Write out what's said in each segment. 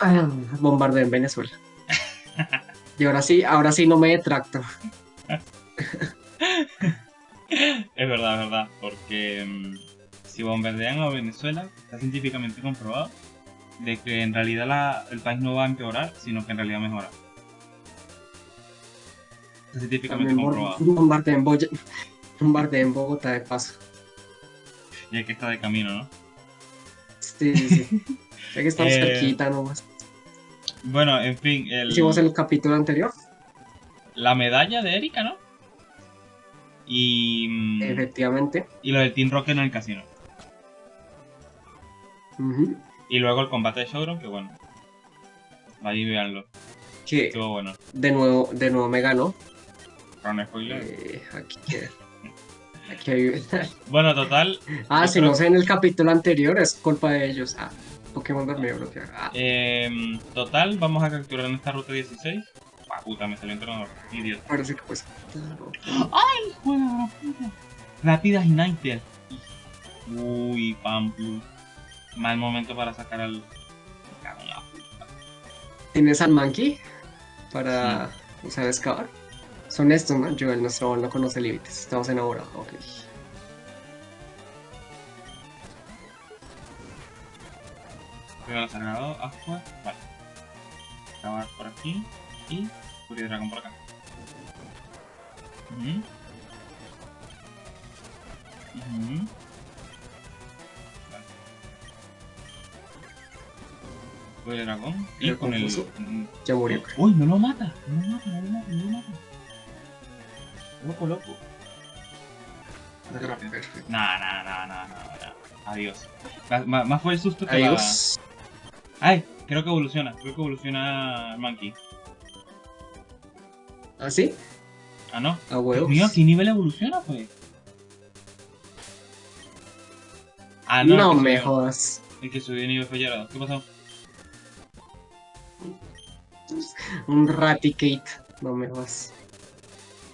Ah, bombardeo en Venezuela. y ahora sí, ahora sí no me detracto. es verdad, es verdad, porque mm, si bombardean a Venezuela, está científicamente comprobado de que en realidad el país no va a empeorar, sino que en realidad mejora. Está científicamente comprobado. Bombardeen, en Bogotá de paso. Y es que está de camino, ¿no? Sí, sí, sí. ya que estamos eh, cerquita nomás. Bueno, en fin. El... Hicimos el capítulo anterior. La medalla de Erika, ¿no? Y. Mm, Efectivamente. Y lo del Team Rocket en el casino. Y luego el combate de Showdown, que bueno. Ahí véanlo. Que Estuvo bueno. De nuevo, de nuevo me ganó. Con spoiler. Eh, aquí Aquí hay... bueno, total. Ah, si no sé en el capítulo anterior, es culpa de ellos. Ah, Pokémon dormido bloqueado. Ah. Eh, total, vamos a capturar en esta ruta 16. Ah, puta, me salió entrenador. Idiota. Parece que pues. ¡Ay, juega puta! Rápidas United. Uy, Pamplus. Mal momento para sacar al. ¿Tienes al Monkey? Para usar excavar. Son estos, ¿no? Yo, el nuestro no conoce límites. Estamos enamorados. Ok. Cuidado sagrado, agua. Vale. Acabar por aquí. Y Furia Dragón por acá. Uh -huh. Uh -huh. Furia Dragón. Y con el. Ya murió. Uy, no lo mata. No lo mata, no lo mata, no lo mata. Loco, loco. No, no, no, no, no, Adiós. Más, fue el susto que Adiós. Ay, creo que evoluciona. Creo que evoluciona Monkey. ¿Ah, sí? Ah, no. Ah, huevos. Mío, ¿qué nivel evoluciona, pues? Ah, no. No me jodas. El que subió nivel fue ¿Qué pasó? Un Raticate. No me jodas.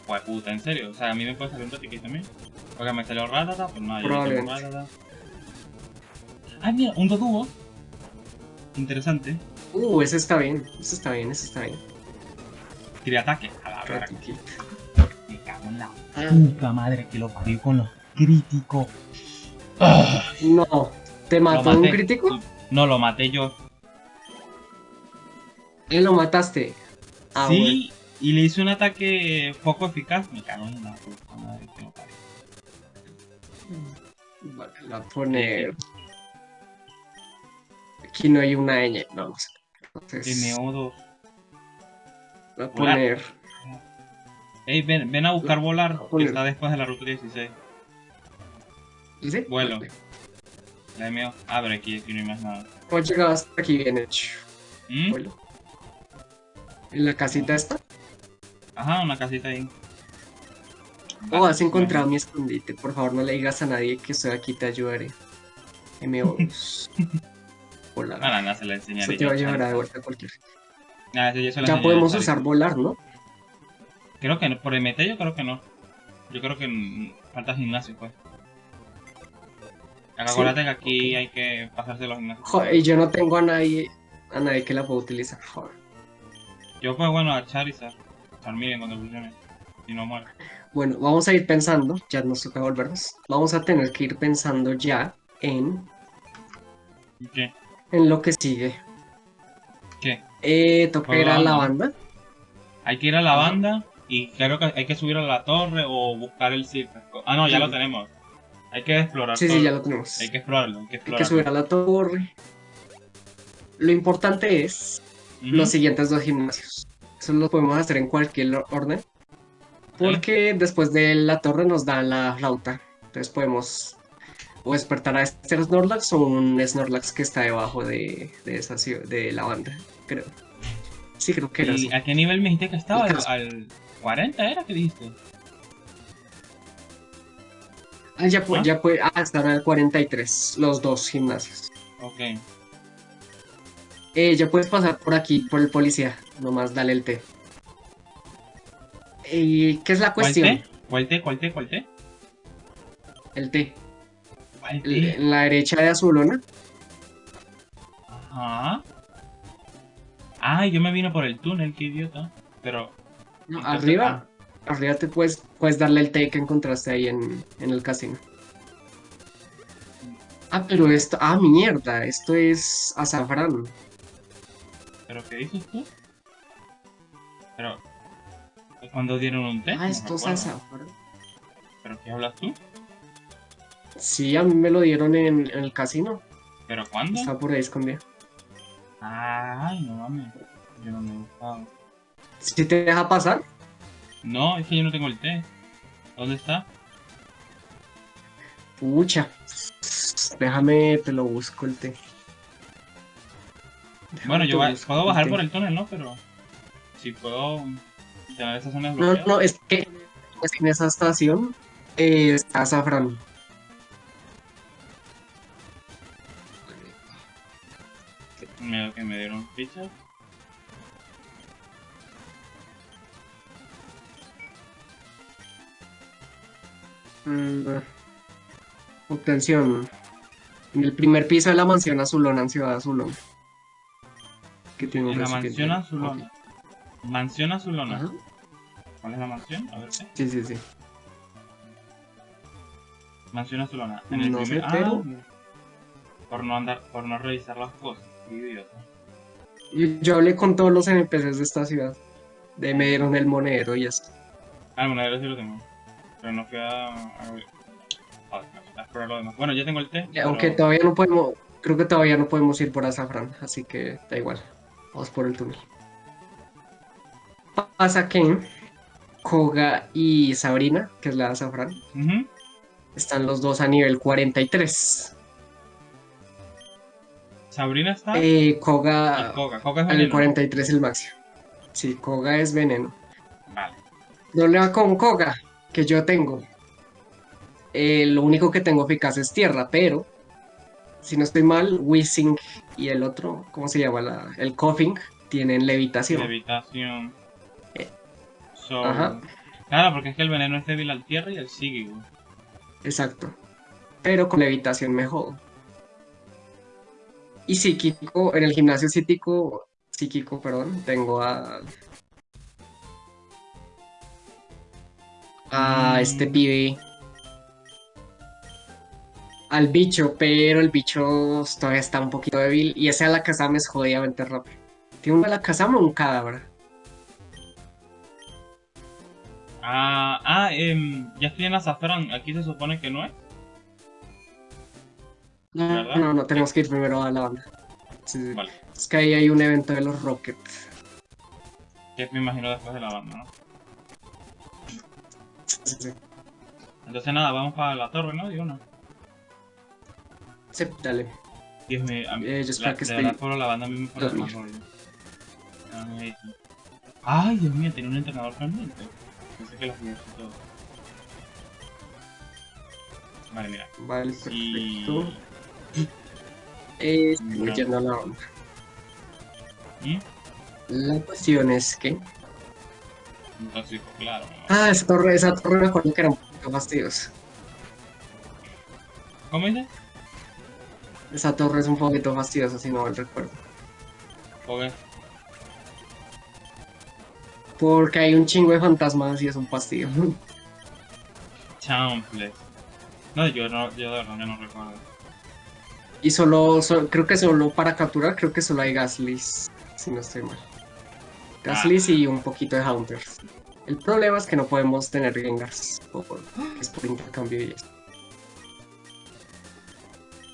Pues puta, en serio. O sea, a mí me puede salir un Raticate también. Porque me salió Ratata, pues nada, yo tengo Ratata. Ah, mira, un Doduo. Interesante. Uh, ese está bien. Ese está bien, ese está bien. Tiene ataque. A la verdad. Me cago en la puta madre que lo parió con los críticos. No. ¿Te mató un crítico? No, lo maté yo. ¿Y lo mataste? Ah, sí, y le hice un ataque poco eficaz. Me cago en la puta madre que lo parió. Vale, la pone... Aquí no hay una ñ. Vamos. Entonces... MO2. Voy a poner. Ey, ven, ven a buscar volar, que está después de la ruta 16. ¿Sí? Vuelo. La mío. Abre aquí, aquí no hay más nada. Pues llegado hasta aquí bien hecho. ¿Mm? Vuelo. ¿En la casita esta? Ajá, una casita ahí. Oh, has encontrado mi escondite. Por favor, no le digas a nadie que estoy aquí, te ayudaré. MO2. Volar. Ah, no, se la enseñaré. Eso te va a llevar de vuelta a cualquier. Ah, ya podemos usar volar, ¿no? Creo que no. Por MT yo creo que no. Yo creo que falta gimnasio, pues. Acuérdate que aquí hay que pasarse los gimnasios. Joder, y yo no tengo a nadie, a nadie que la pueda utilizar. Joder. Yo pues bueno a Charizard. Charmeleon cuando funcione. Y no muere. Bueno, vamos a ir pensando, ya nos toca volvernos. Vamos a tener que ir pensando ya en... ¿Qué? En lo que sigue. ¿Qué? Eh, toca ir a la banda. Hay que ir a la banda y creo que hay que subir a la torre o buscar el circo. Ah, no, ya lo tenemos. Hay que explorar. Sí, sí, ya lo tenemos. Hay que explorarlo, hay que explorarlo. Hay que subir a la torre. Lo importante es los siguientes dos gimnasios. Eso lo podemos hacer en cualquier orden. Porque después de la torre nos da la flauta. Entonces podemos o despertar a este Snorlax o un Snorlax que está debajo de, de, esa, de la banda, creo. Sí, creo que era ¿Y a qué nivel me dijiste que estaba? ¿Al, 40 era que dijiste? Ah, ya puede, ¿Ah? ya puede, ah, están al 43, los dos gimnasios. Ok. Eh, ya puedes pasar por aquí, por el policía, nomás dale el té. ¿Y qué es la cuestión? ¿Cuál té? ¿Cuál té? ¿Cuál té? El té. En la derecha de Azulona. Ajá. Ay, yo me vine por el túnel, qué idiota. Pero. No, Entonces, arriba, arriba te puedes, puedes darle el té que encontraste ahí en, en el casino. Ah, pero esto, ah, mierda, esto es azafrán. ¿Pero qué dices tú? Pero. ¿Cuándo dieron un té? Ah, No esto es azafrán. ¿Pero qué hablas tú? Sí, a mí me lo dieron en, en el casino. ¿Pero cuándo? Está por ahí escondido. Ay, no mames. Yo no me he gustado. Si te deja pasar, No, es que yo no tengo el té. ¿Dónde está? pucha. Déjame, te lo busco el té. Déjame Bueno, yo busco puedo bajar por el túnel, ¿no? Pero. Si puedo tener esa zona No, no, es que en esa estación eh, está azafrán. Me dieron fichas. Mm, obtención. En el primer piso de la mansión azulona en Ciudad Azulón. Que tiene En la mansión azulona. Mansión azulona. Ajá. ¿Cuál es la mansión? A ver qué. Sí, sí, sí. Mansión azulona. En el No sé, primer... pero- Ah, por no andar, por no revisar las cosas. Idiota. Yo, yo hablé con todos los NPCs de esta ciudad. De me dieron el monedero y eso. Ah, bueno, ahora sí lo tengo. Pero no fui a... a, ver. a, a explorar lo demás. Bueno, ya tengo el té. pero- Aunque todavía no podemos, creo que todavía no podemos ir por azafrán, así que da igual. Vamos por el túnel. Pasa que Koga y Sabrina, que es la de azafrán, están los dos a nivel 43. Sabrina está... Eh, Koga Coca. Coca es al veneno. 43 el máximo. Sí, Koga es veneno. Vale. Problema con Koga que yo tengo. eh, lo único que tengo eficaz es tierra, pero si no estoy mal, Wissing y el otro, ¿cómo se llama? La- el Coughing tienen levitación. Levitación. Eh, So- ajá. Claro, porque es que el veneno es débil al tierra y al psíquico. Exacto. Pero con levitación mejor. Y psíquico, en el gimnasio psíquico, psíquico, perdón, tengo a. A Mm. este pibe. Al bicho, pero el bicho todavía está un poquito débil. Y ese a la Kazama es jodidamente rápido. ¿Tiene una la Kazama o un cadáver? Ah, ah em, ya estoy en azafrán. Aquí se supone que no es. No, ¿Verdad? no, no, tenemos que ir primero a la banda. Sí, sí. Vale. Es que ahí hay un evento de los Rockets. Que me imagino después de la banda, ¿no? Sí, sí. Entonces nada, vamos para la torre, ¿no? Digo, no. Sí, dale. Dios mío, a mí, Eh, la, que por la banda a mí me más dormir. rollo. Ay, Dios mío, tiene un entrenador realmente. Pensé que los míos y todo. Vale, mira. Vale, Y... Eh, No. la onda. ¿Mm? La cuestión es que. Claro. Ah, esa torre, esa torre me acuerdo que era un poquito fastidiosa. ¿Cómo dices? Esa torre es un poquito fastidiosa, si no mal recuerdo. Ok. Porque hay un chingo de fantasmas y es un fastidio. Chample. No, yo no, yo de verdad no recuerdo. Y solo, so- creo que solo para capturar, creo que solo hay Gaslis, si no estoy mal. Gaslis y un poquito de Hunters. El problema es que no podemos tener Gengars, por, es por intercambio y eso.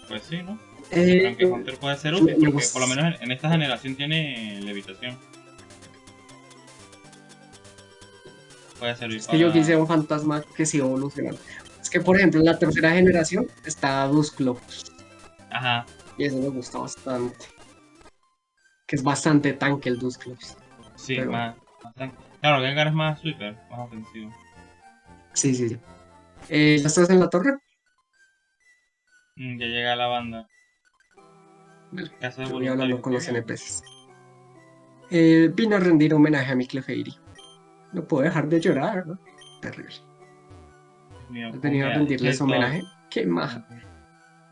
Pues sí, ¿no? Eh, Aunque Hunter puede ser útil, porque por lo menos en, esta generación tiene levitación. Puede servir Es que yo quise un fantasma que siga evolucionando. Es que, por ejemplo, en la tercera generación está Dusclops. Ajá. Y eso me gusta bastante. Que es bastante tanque el Dusclops. Sí, Pero- más, bastante. Claro, Gengar es más sweeper, más ofensivo. Sí, sí, sí. Eh, ¿Ya estás en la torre? Mm, ya llega la banda. Vale, de voy hablando con los. NPCs. Eh, vine a rendir homenaje a mi Clefairy. No puedo dejar de llorar, ¿no? Terrible. Mío, He venido a ¿cómo que- rendirles homenaje. Qué maja.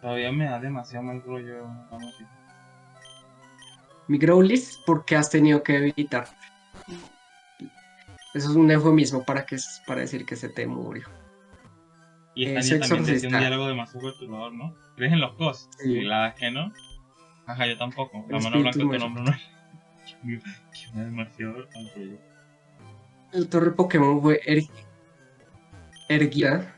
Todavía me da demasiado mal rollo la música. Mi Growlithe porque has tenido que debilitar. Eso es un eufemismo para, que, para decir que se te murió. Y esta niña también decía un diálogo demasiado perturbador, ¿no? ¿Crees en los cos? Sí. Y la verdad es que no. Ajá, yo tampoco. La mano blanca tu nombre no es. Demasiado El torre Pokémon fue er... erguida.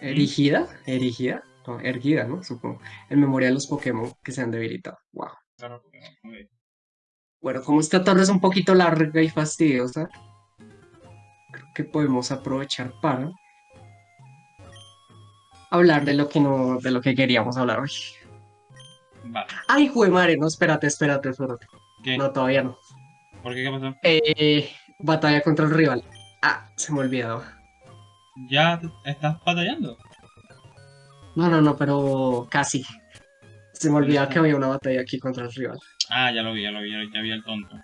Erigida. Erigida. No, erguida, ¿no? Supongo. En memoria de los Pokémon que se han debilitado. Wow. Bueno, como esta torre es un poquito larga y fastidiosa, creo que podemos aprovechar para hablar de lo que no, de lo que queríamos hablar hoy. Vale. Ay, jue madre, no, espérate, espérate, espérate. ¿Qué? No, todavía no. ¿Por qué? ¿Qué pasó? Eh, batalla contra el rival. Ah, se me olvidaba. ¿Ya estás batallando? No, no, no, pero casi. Se me olvidaba que había una batalla aquí contra el rival. Ah, ya lo vi, ya lo vi, ya vi el tonto.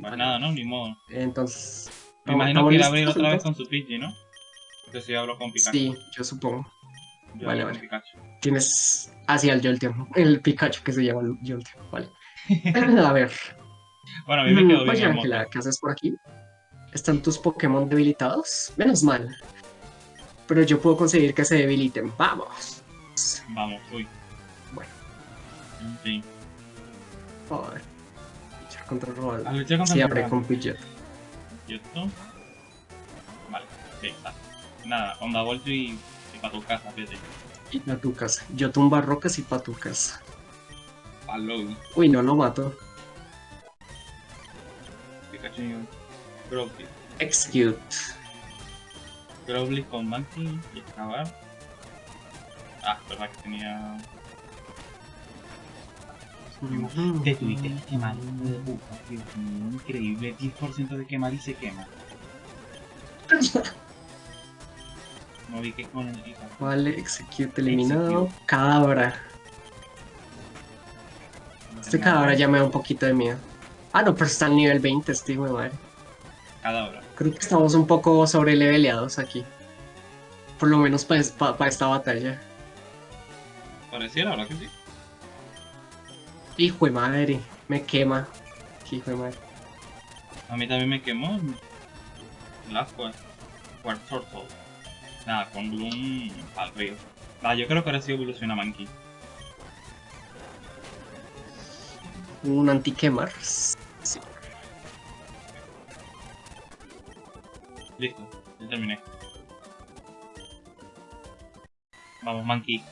Pues nada, ¿no? Ni modo. Entonces... Me imagino que irá a abrir otra vez con su Pidgey, ¿no? Entonces yo hablo con Pikachu. Sí, yo supongo. vale, vale. Tienes hacia el Jolteon, el Pikachu que se llama Jolteon, vale. a ver. Bueno, a mí me quedó bien. Oye, Ángela, ¿qué haces por aquí? ¿Están tus Pokémon debilitados? Menos mal. Pero yo puedo conseguir que se debiliten. ¡Vamos! Vamos, uy. Bueno. En fin. Joder. Luchar contra Roald. A luchar contra Sí, abre con Pidgeot. Vale, sí, está. Nada, onda vuelto y, y pa' tu casa, fíjate. Y pa' tu casa. Yo tumba rocas y pa' tu casa. Palo. Uy, no lo mato. Pikachu. Execute. Growlithe con Monkey y excavar. Ah, verdad que tenía te tuviste que quemar. increíble. 10% de quemar y se quema. No vi que con el Vale, execute eliminado. Cadabra. Este cadabra ya me da un poquito de miedo. Ah, no, pero está al nivel 20, este hijo de madre. Cadabra. Creo que estamos un poco sobre leveleados aquí. Por lo menos para esta batalla. Pareciera, ¿verdad que sí? Hijo de madre, me quema. Hijo de madre. A mí también me quemó. La Turtle. Nada, con Bloom al río. Ah, yo creo que ahora sí evoluciona Monkey. Un anti-quemar. Listo, ya terminé. Vamos, Monkey.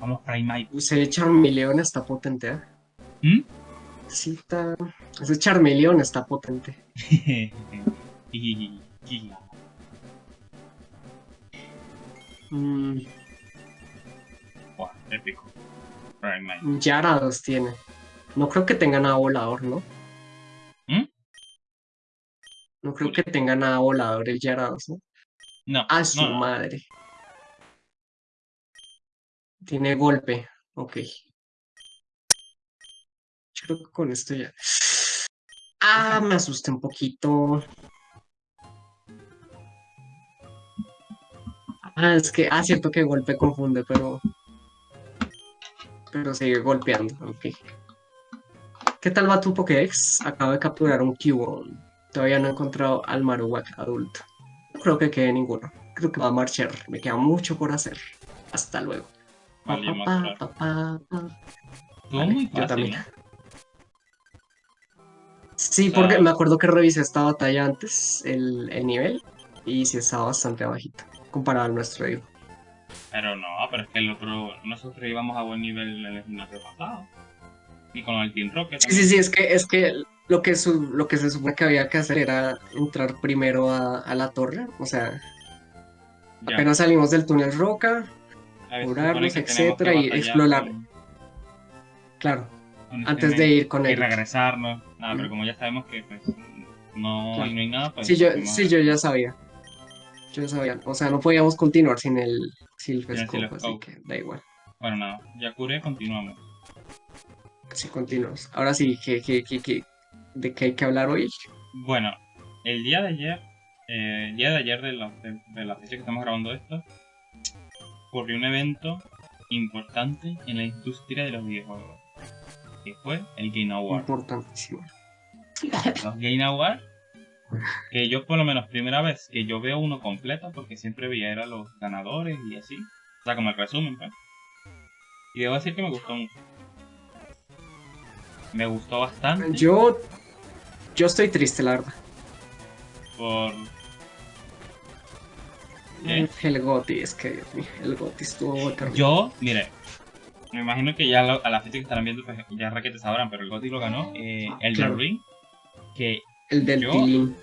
Vamos, Primate. Ese Charmeleon está potente, ¿eh? ¿Mm? Sí, está... Ese Charmeleon está potente. mm. Wow, épico. Primate. Yarados tiene. No creo que tenga nada volador, ¿no? No creo que tenga nada volador el Yarados, ¿no? No. A su no, no. madre. Tiene golpe, ok. Yo creo que con esto ya... Ah, me asusté un poquito. Ah, es que... Ah, cierto que golpe confunde, pero... Pero sigue golpeando, ok. ¿Qué tal va tu Pokédex? Acabo de capturar un Cubone. Todavía no he encontrado al Marowak adulto. No creo que quede ninguno. Creo que va a marchar. Me queda mucho por hacer. Hasta luego. Vale, Pa, pa, pa, pa. Todo Vale, muy yo también. Sí, porque me acuerdo que revisé esta batalla antes, el, el nivel, y sí estaba bastante bajito, comparado al nuestro digo. Pero no, pero es que el otro... Nosotros íbamos a buen nivel en el gimnasio pasado. Y con el Team Rocket. Sí, sí, sí, es que, es que lo que, su- lo que se supone que había que hacer era entrar primero a, a la torre, o sea, Ya. apenas salimos del túnel roca, ver, curarnos, que etcétera, que y explorar. claro, este antes de ir con Y él. regresarnos. Nada, pero Ujú. como ya sabemos que pues no, Claro. no hay nada, pues... Sí, yo, fuimos sí, yo ya sabía. Yo ya sabía. O sea, no podíamos continuar sin el Silphescope, así que da igual. Bueno, nada, ya curé, continuamos. Sí, continuamos. Ahora sí, ¿qué, qué, qué, qué- de qué hay que hablar hoy? Bueno, el día de ayer, eh, el día de ayer de la, de, de la fecha que estamos grabando esto, ocurrió un evento importante en la industria de los videojuegos. que fue el Game Award. Importantísimo. Los Game Award, que yo por lo menos primera vez que yo veo uno completo, porque siempre veía era los ganadores y así. O sea, como el resumen, pues. Y debo decir que me gustó mucho. Me gustó bastante. Yo. Yo estoy triste, la verdad. Por. ¿Qué? El Goti, es que Dios mío, el Goti estuvo terrible. Yo, mire, me imagino que ya lo- a la fecha que estarán viendo, pues ya raquetes sabrán, pero el GOTY lo ganó eh, el Claro. del Ring, que El del yo- Tilín.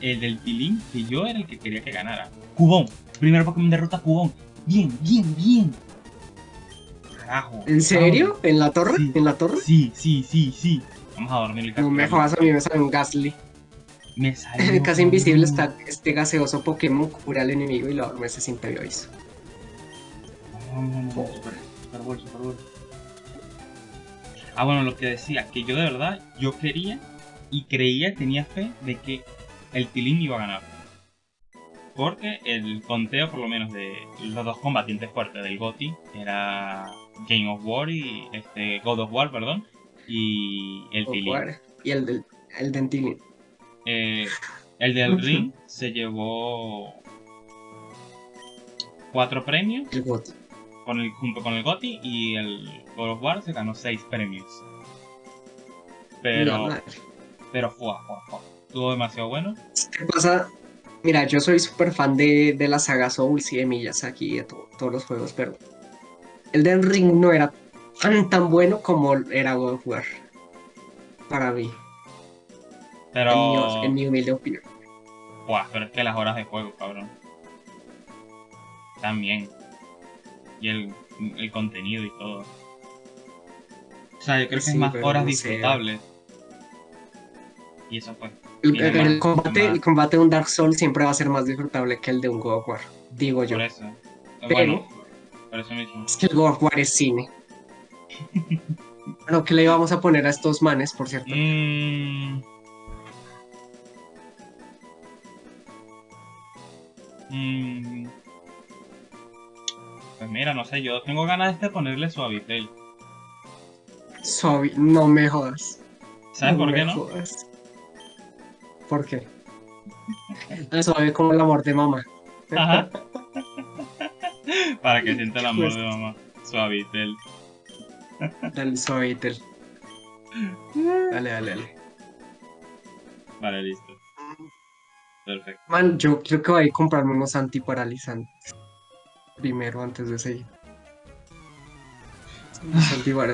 el del Tilín, que yo era el que quería que ganara. Cubón, primer Pokémon derrota a Cubón. Bien, bien, bien. Carajo. ¿En serio? ¿En la torre? Sí. ¿En la torre? Sí, sí, sí, sí. Vamos a dormir el No me jodas, a mí me sale un Gasly. Me salió. Casi invisible está este gaseoso Pokémon, cura al enemigo y lo duerme sin previo aviso. No, no, no, no, super, super Bowl, super Bowl. Ah, bueno, lo que decía, que yo de verdad, yo quería y creía, tenía fe de que el Tilín iba a ganar. Porque el conteo, por lo menos, de los dos combatientes fuertes del GOTY era Game of War y este God of War, perdón, y el. Jugar. Y el del, el del. Eh, el del. Ring se llevó cuatro premios El Goti. con el, junto con el GOTY y el God of War se ganó 6 premios. Pero, pero fue, fue, fue. Estuvo demasiado bueno. ¿Qué pasa? Mira, yo soy súper fan de, de la saga Souls y de Miyazaki y de to- todos los juegos, pero el del Ring no era tan tan bueno como era God of War. Para mí, Pero, en, mi, en mi humilde opinión. buah, pero es que las horas de juego, cabrón. También. Y el, el contenido y todo. O sea, yo creo que Sí, es más horas no disfrutables. Y eso fue. El, combate, el combate de un Dark Souls siempre va a ser más disfrutable que el de un God of War, digo yo. Por eso. Pero- Bueno, por eso mismo. Es que el God of War es cine. Pero ¿qué le íbamos a poner a estos manes, por cierto? Mm. Mm. Pues mira, no sé, yo tengo ganas de ponerle Suavitel. Suave, no me jodas. ¿Sabes por qué no? jodas. ¿Por qué? Ah, Suave como el amor de mamá. Ajá. Para que sienta el amor Pues- de mamá. Suavitel. Dale, Suavitel. Dale, dale, dale. Vale, listo. Perfecto. Man, yo creo que voy a comprarme unos antiparalizantes. Primero, antes de seguir.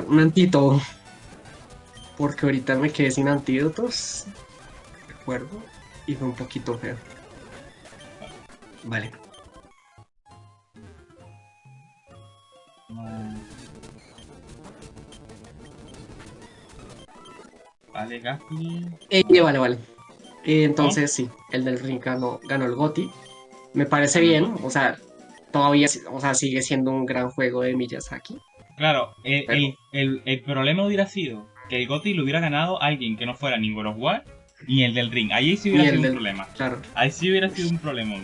Un antito. Porque ahorita me quedé sin antídotos. Y fue un poquito feo. Vale. Vale, Gasly. Eh, vale, vale. Eh, entonces sí, el del ring ganó, ganó el GOTY. Me parece bien, o sea, todavía o sea, sigue siendo un gran juego de Miyazaki. Claro, el, Pero- el, el, el problema hubiera sido que el GOTY lo hubiera ganado alguien que no fuera ni God ni el del Ring. Ahí sí hubiera sido del- un problema. Claro, Ahí sí hubiera sido un problema.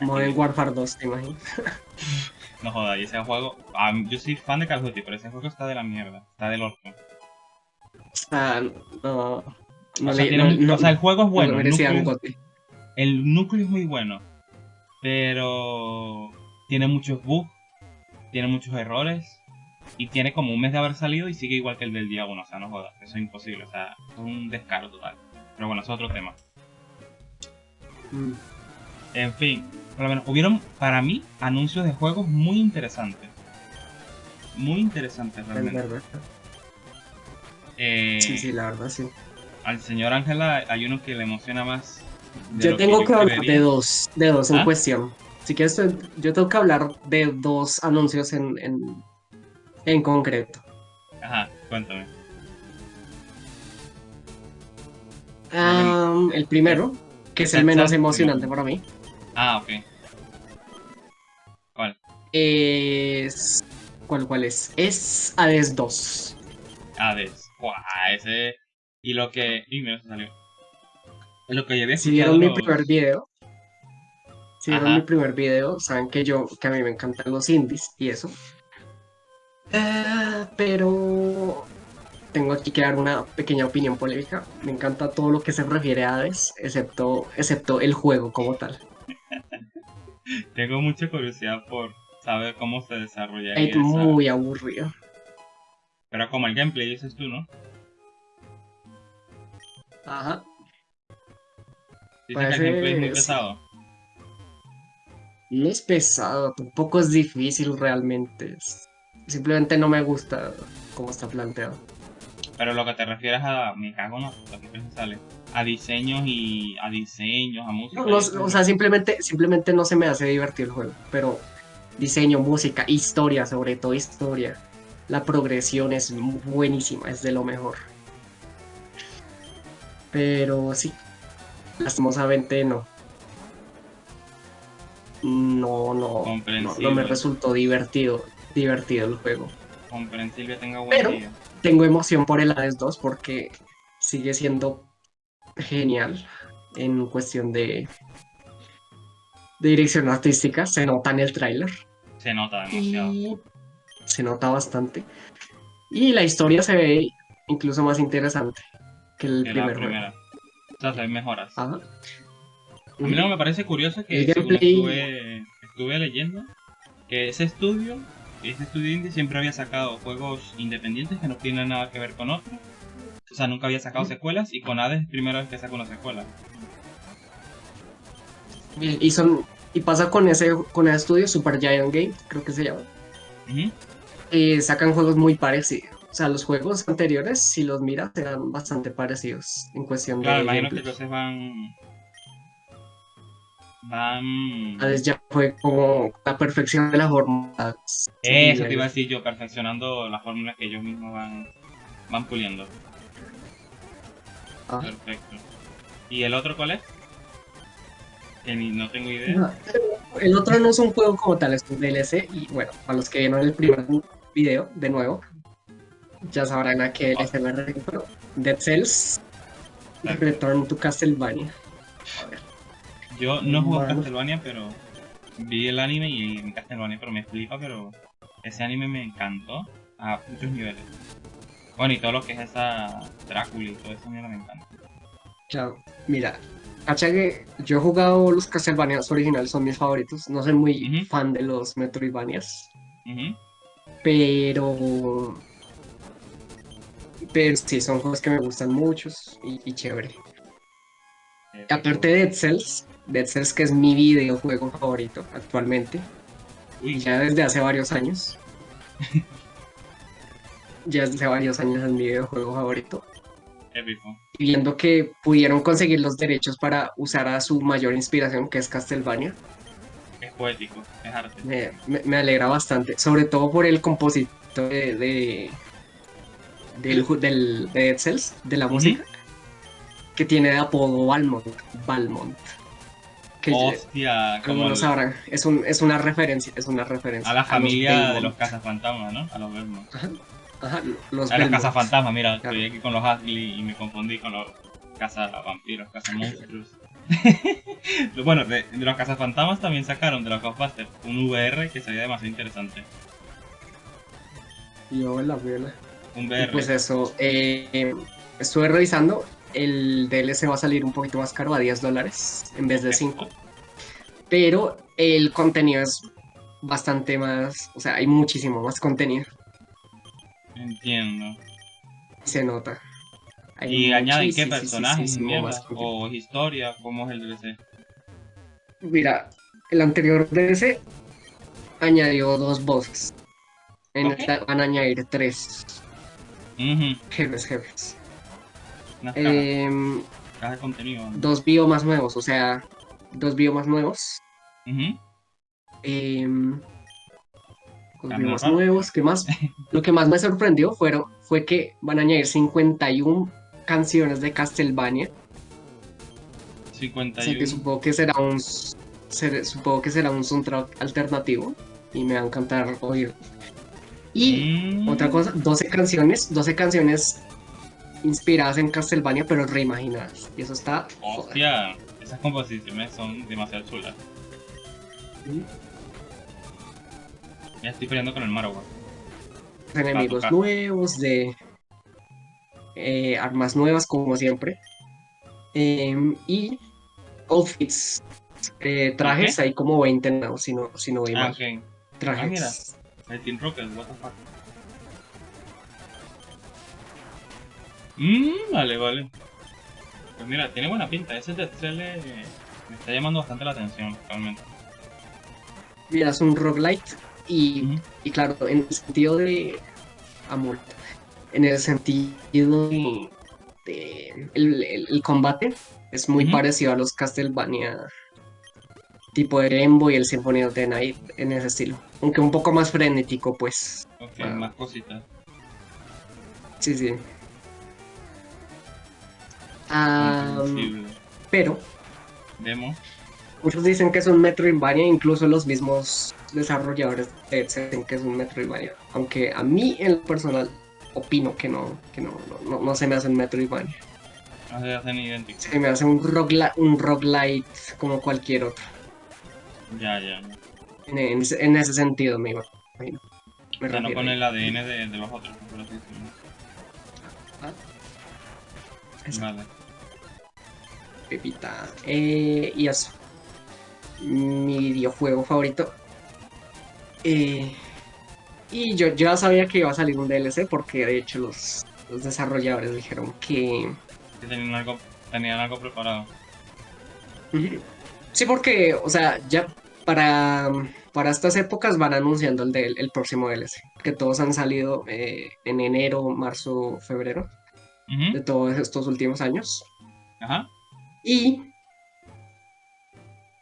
Modern Warfare 2, te imaginas. No jodas, y ese juego. ah, yo soy fan de Call of Duty, pero ese juego está de la mierda. Está del orto. O sea, no. No o, sea, le- tiene no- un- no- o sea, el juego es no bueno. núcleo, el núcleo es muy bueno. Pero. Tiene muchos bugs. Tiene muchos errores. Y tiene como un mes de haber salido y sigue igual que el del día 1. O sea, no jodas. Eso es imposible. O sea, es un descaro total. Pero bueno, eso es otro tema. Mm. En fin, por lo menos hubieron para mí anuncios de juegos muy interesantes. Muy interesantes Es realmente. verdad. Eh, Sí, sí, la verdad, sí. Al señor Ángela hay uno que le emociona más. Yo tengo que, hablar creería. de dos, de dos en ¿Ah? cuestión. Si quieres, yo tengo que hablar de dos anuncios en, en, en concreto. Ajá, cuéntame. Am, el primero, que es el menos emocionante para mí, Ah, ok. ¿Cuál? es... ¿Cuál, cuál es? Es Hades 2. Hades. Guau, ese. Y lo que. Y se salió. Lo que ya había Si vieron mi primer video, si vieron mi primer video, saben que yo, que a mí me encantan los indies y eso. Eh, pero tengo aquí que dar una pequeña opinión polémica. Me encanta todo lo que se refiere a Hades, excepto, excepto el juego como tal. Tengo mucha curiosidad por saber cómo se desarrolla. Es muy aburrido. Pero como el gameplay dices tú, ¿no? Ajá. Dices que el gameplay es muy pesado. No es pesado, tampoco es difícil realmente. Simplemente no me gusta cómo está planteado. Pero lo que te refieres a, me cago no, lo que sale, a diseños y a diseños, a música. o sea, simplemente, simplemente no se me hace divertir el juego, pero diseño, música, historia, sobre todo historia. La progresión es buenísima, es de lo mejor. Pero sí, lastimosamente no. No, no, no, me resultó divertido, divertido el juego. Comprensible, tenga buen Pero tengo emoción por el Hades 2 porque sigue siendo genial en cuestión de, de dirección artística. Se nota en el tráiler. Se nota demasiado. se nota bastante. Y la historia se ve incluso más interesante que el primer juego. O sea, se mejoras. A mí no me parece curioso que estuve, estuve leyendo que ese estudio este estudio siempre había sacado juegos independientes que no tienen nada que ver con otros. O sea, nunca había sacado secuelas y con Hades es primera vez que saca una secuela. Y son y pasa con ese con el estudio Super Giant Game, creo que se llama. Y sacan juegos muy parecidos. O sea, los juegos anteriores, si los miras, eran bastante parecidos en cuestión de. Claro, imagino que entonces van van... ya fue como la perfección de las fórmulas. Eso te iba a decir yo, perfeccionando las fórmulas que ellos mismos van, van puliendo. Ah. Perfecto. ¿Y el otro cuál es? Que ni, no tengo idea. el otro no es un juego como tal, es un DLC. Y bueno, para los que vieron el primer video, de nuevo, ya sabrán a qué DLC me refiero. Dead Cells, Return to Castlevania. A ver. Yo no juego Castlevania, pero vi el anime y en Castlevania, pero me flipa, pero ese anime me encantó a muchos niveles. Bueno, y todo lo que es esa Drácula y todo eso me encanta. Chao. Mira, cacha que yo he jugado los Castlevanias originales, son mis favoritos. No soy muy fan de los Metroidvanias. Pero. Pero sí, son juegos que me gustan muchos y, y chévere. Aparte de Cells, Dead Cells que es mi videojuego favorito actualmente. Ya desde hace varios años. ya desde hace varios años es mi videojuego favorito. Épico. Y viendo que pudieron conseguir los derechos para usar a su mayor inspiración, que es Castlevania. Es poético, es arte. Me, alegra bastante, sobre todo por el compositor de, del, del, de Dead Cells, de la música que tiene de apodo Balmont. Balmont. Hostia, como lo sabrán, es, un, es una referencia, es una referencia. A la familia de los cazafantasmas, ¿no? A los Belmont. Ajá, los A los cazafantasmas, mira, estoy aquí con los Ashley y me confundí con los cazavampiros, cazamonstruos. bueno, de, de, los cazafantasmas también sacaron de los Ghostbusters un VR que sería demasiado interesante. Yo en la vela. Un VR. pues eso, eh, estuve revisando el DLC va a salir un poquito más caro, a 10 dólares en vez de 5. Pero el contenido es bastante más, o sea, hay muchísimo más contenido. Entiendo. Se nota. ¿Y añaden qué personajes o historia? ¿Cómo es el DLC? Mira, el anterior DLC añadió dos bosses. En esta van a añadir tres. Jefes, jefes. Em, dos biomas nuevos, o sea, dos biomas nuevos. Dos biomas nuevos, ¿qué más? Lo que más me sorprendió fueron, fue que van a añadir 51 canciones de Castlevania. 51. que supongo que será un supongo que será un soundtrack alternativo y me va a encantar oír. Y mm. otra cosa, 12 canciones, 12 canciones inspiradas en Castlevania, pero reimaginadas. Y eso está. Hostia, esas composiciones son demasiado chulas. Ya estoy peleando con el Marowak. Enemigos nuevos, de. eh, armas nuevas como siempre. Em, y outfits, eh, trajes, hay como 20 nuevos, si no, si no voy Ah, mal. Trajes. Ah, mira. El Team Rocket, what the fuck. Mmm, vale, vale. Pues mira, tiene buena pinta. Ese eh, me está llamando bastante la atención, realmente. Mira, es un roguelite y, Ujú. y claro, en el sentido de amor, en el sentido de, de- el, el- el combate es muy parecido a los Castlevania tipo de Rembo y el Symphony of the Night en ese estilo, aunque un poco más frenético, pues. Ok, Ah. más cositas. Sí, sí. Comprensible. pero muchos dicen que es un Metroidvania, incluso los mismos desarrolladores dicen que es un Metroidvania, aunque a mí en lo personal opino que no, que no, no, no- no se me hace un Metroidvania, No se hacen idénticos. se me hace un, roguela- un roguelite como cualquier otro, Ya, ya. en, en ese- en ese sentido me imagino. Me O sea, no con el ADN de, de los otros, por así decirlo. Ah. Vale. Pepita. Eh, y eso. Mi videojuego favorito. Eh, y yo ya sabía que iba a salir un DLC porque de hecho los, los desarrolladores dijeron que... Que tenían algo, tenían algo preparado. Sí, porque, o sea, ya para, para estas épocas van anunciando el, del- el próximo DLC. Que todos han salido eh, en enero, marzo, febrero de todos estos últimos años. Ajá. Y.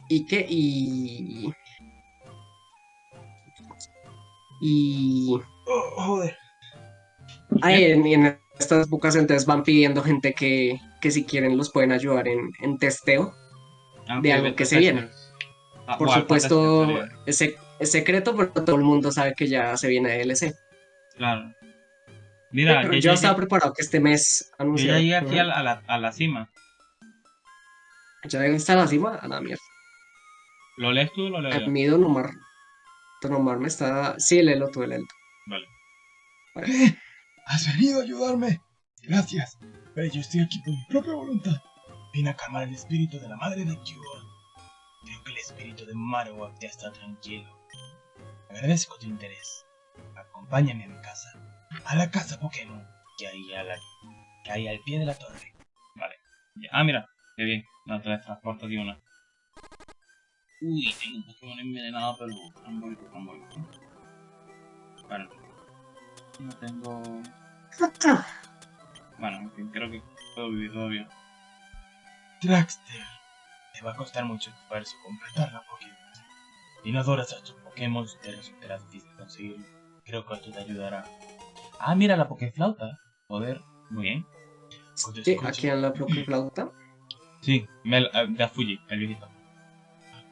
¿Y qué? Y. Y. Oh, joder. Ahí en, en estas épocas entonces van pidiendo gente que, que si quieren los pueden ayudar en, en testeo. De algo que se viene. Ah, Por supuesto, es, sec- es secreto, pero todo el mundo sabe que ya se viene DLC. Claro. Mira, Pero yo, yo estaba preparado que este mes yo ya llegué aquí Ujú. a la, a la, a la cima. Ya está la cima, a la mierda. ¿Lo lees tú o lo leo yo? Omar. Don Omar me está. Sí, léelo tú, léelo tú. Vale. ¿Qué? ¿Has venido a ayudarme? Gracias. Pero yo estoy aquí por mi propia voluntad. Vine a calmar el espíritu de la madre de Kyo. Creo que el espíritu de Marowak ya está tranquilo. Agradezco tu interés. Acompáñame a mi casa. A la casa Pokémon. Que hay, a la... que hay al pie de la torre. Ah, mira, qué bien. No, te transporto de una. Uy, tengo un Pokémon envenenado, pero Ramboy, Ramboy. Bueno. No tengo... Bueno, en fin, creo que puedo vivir todavía. Traxter. Te va a costar mucho esfuerzo completar la Pokémon. Si no adoras a tus Pokémon, te resultará difícil conseguirlo. Creo que esto te ayudará. Ah, mira la Pokéflauta. Joder. Muy bien. Sí, aquí en la propia flauta. Sí, Mel, eh, de Fuji, el viejito.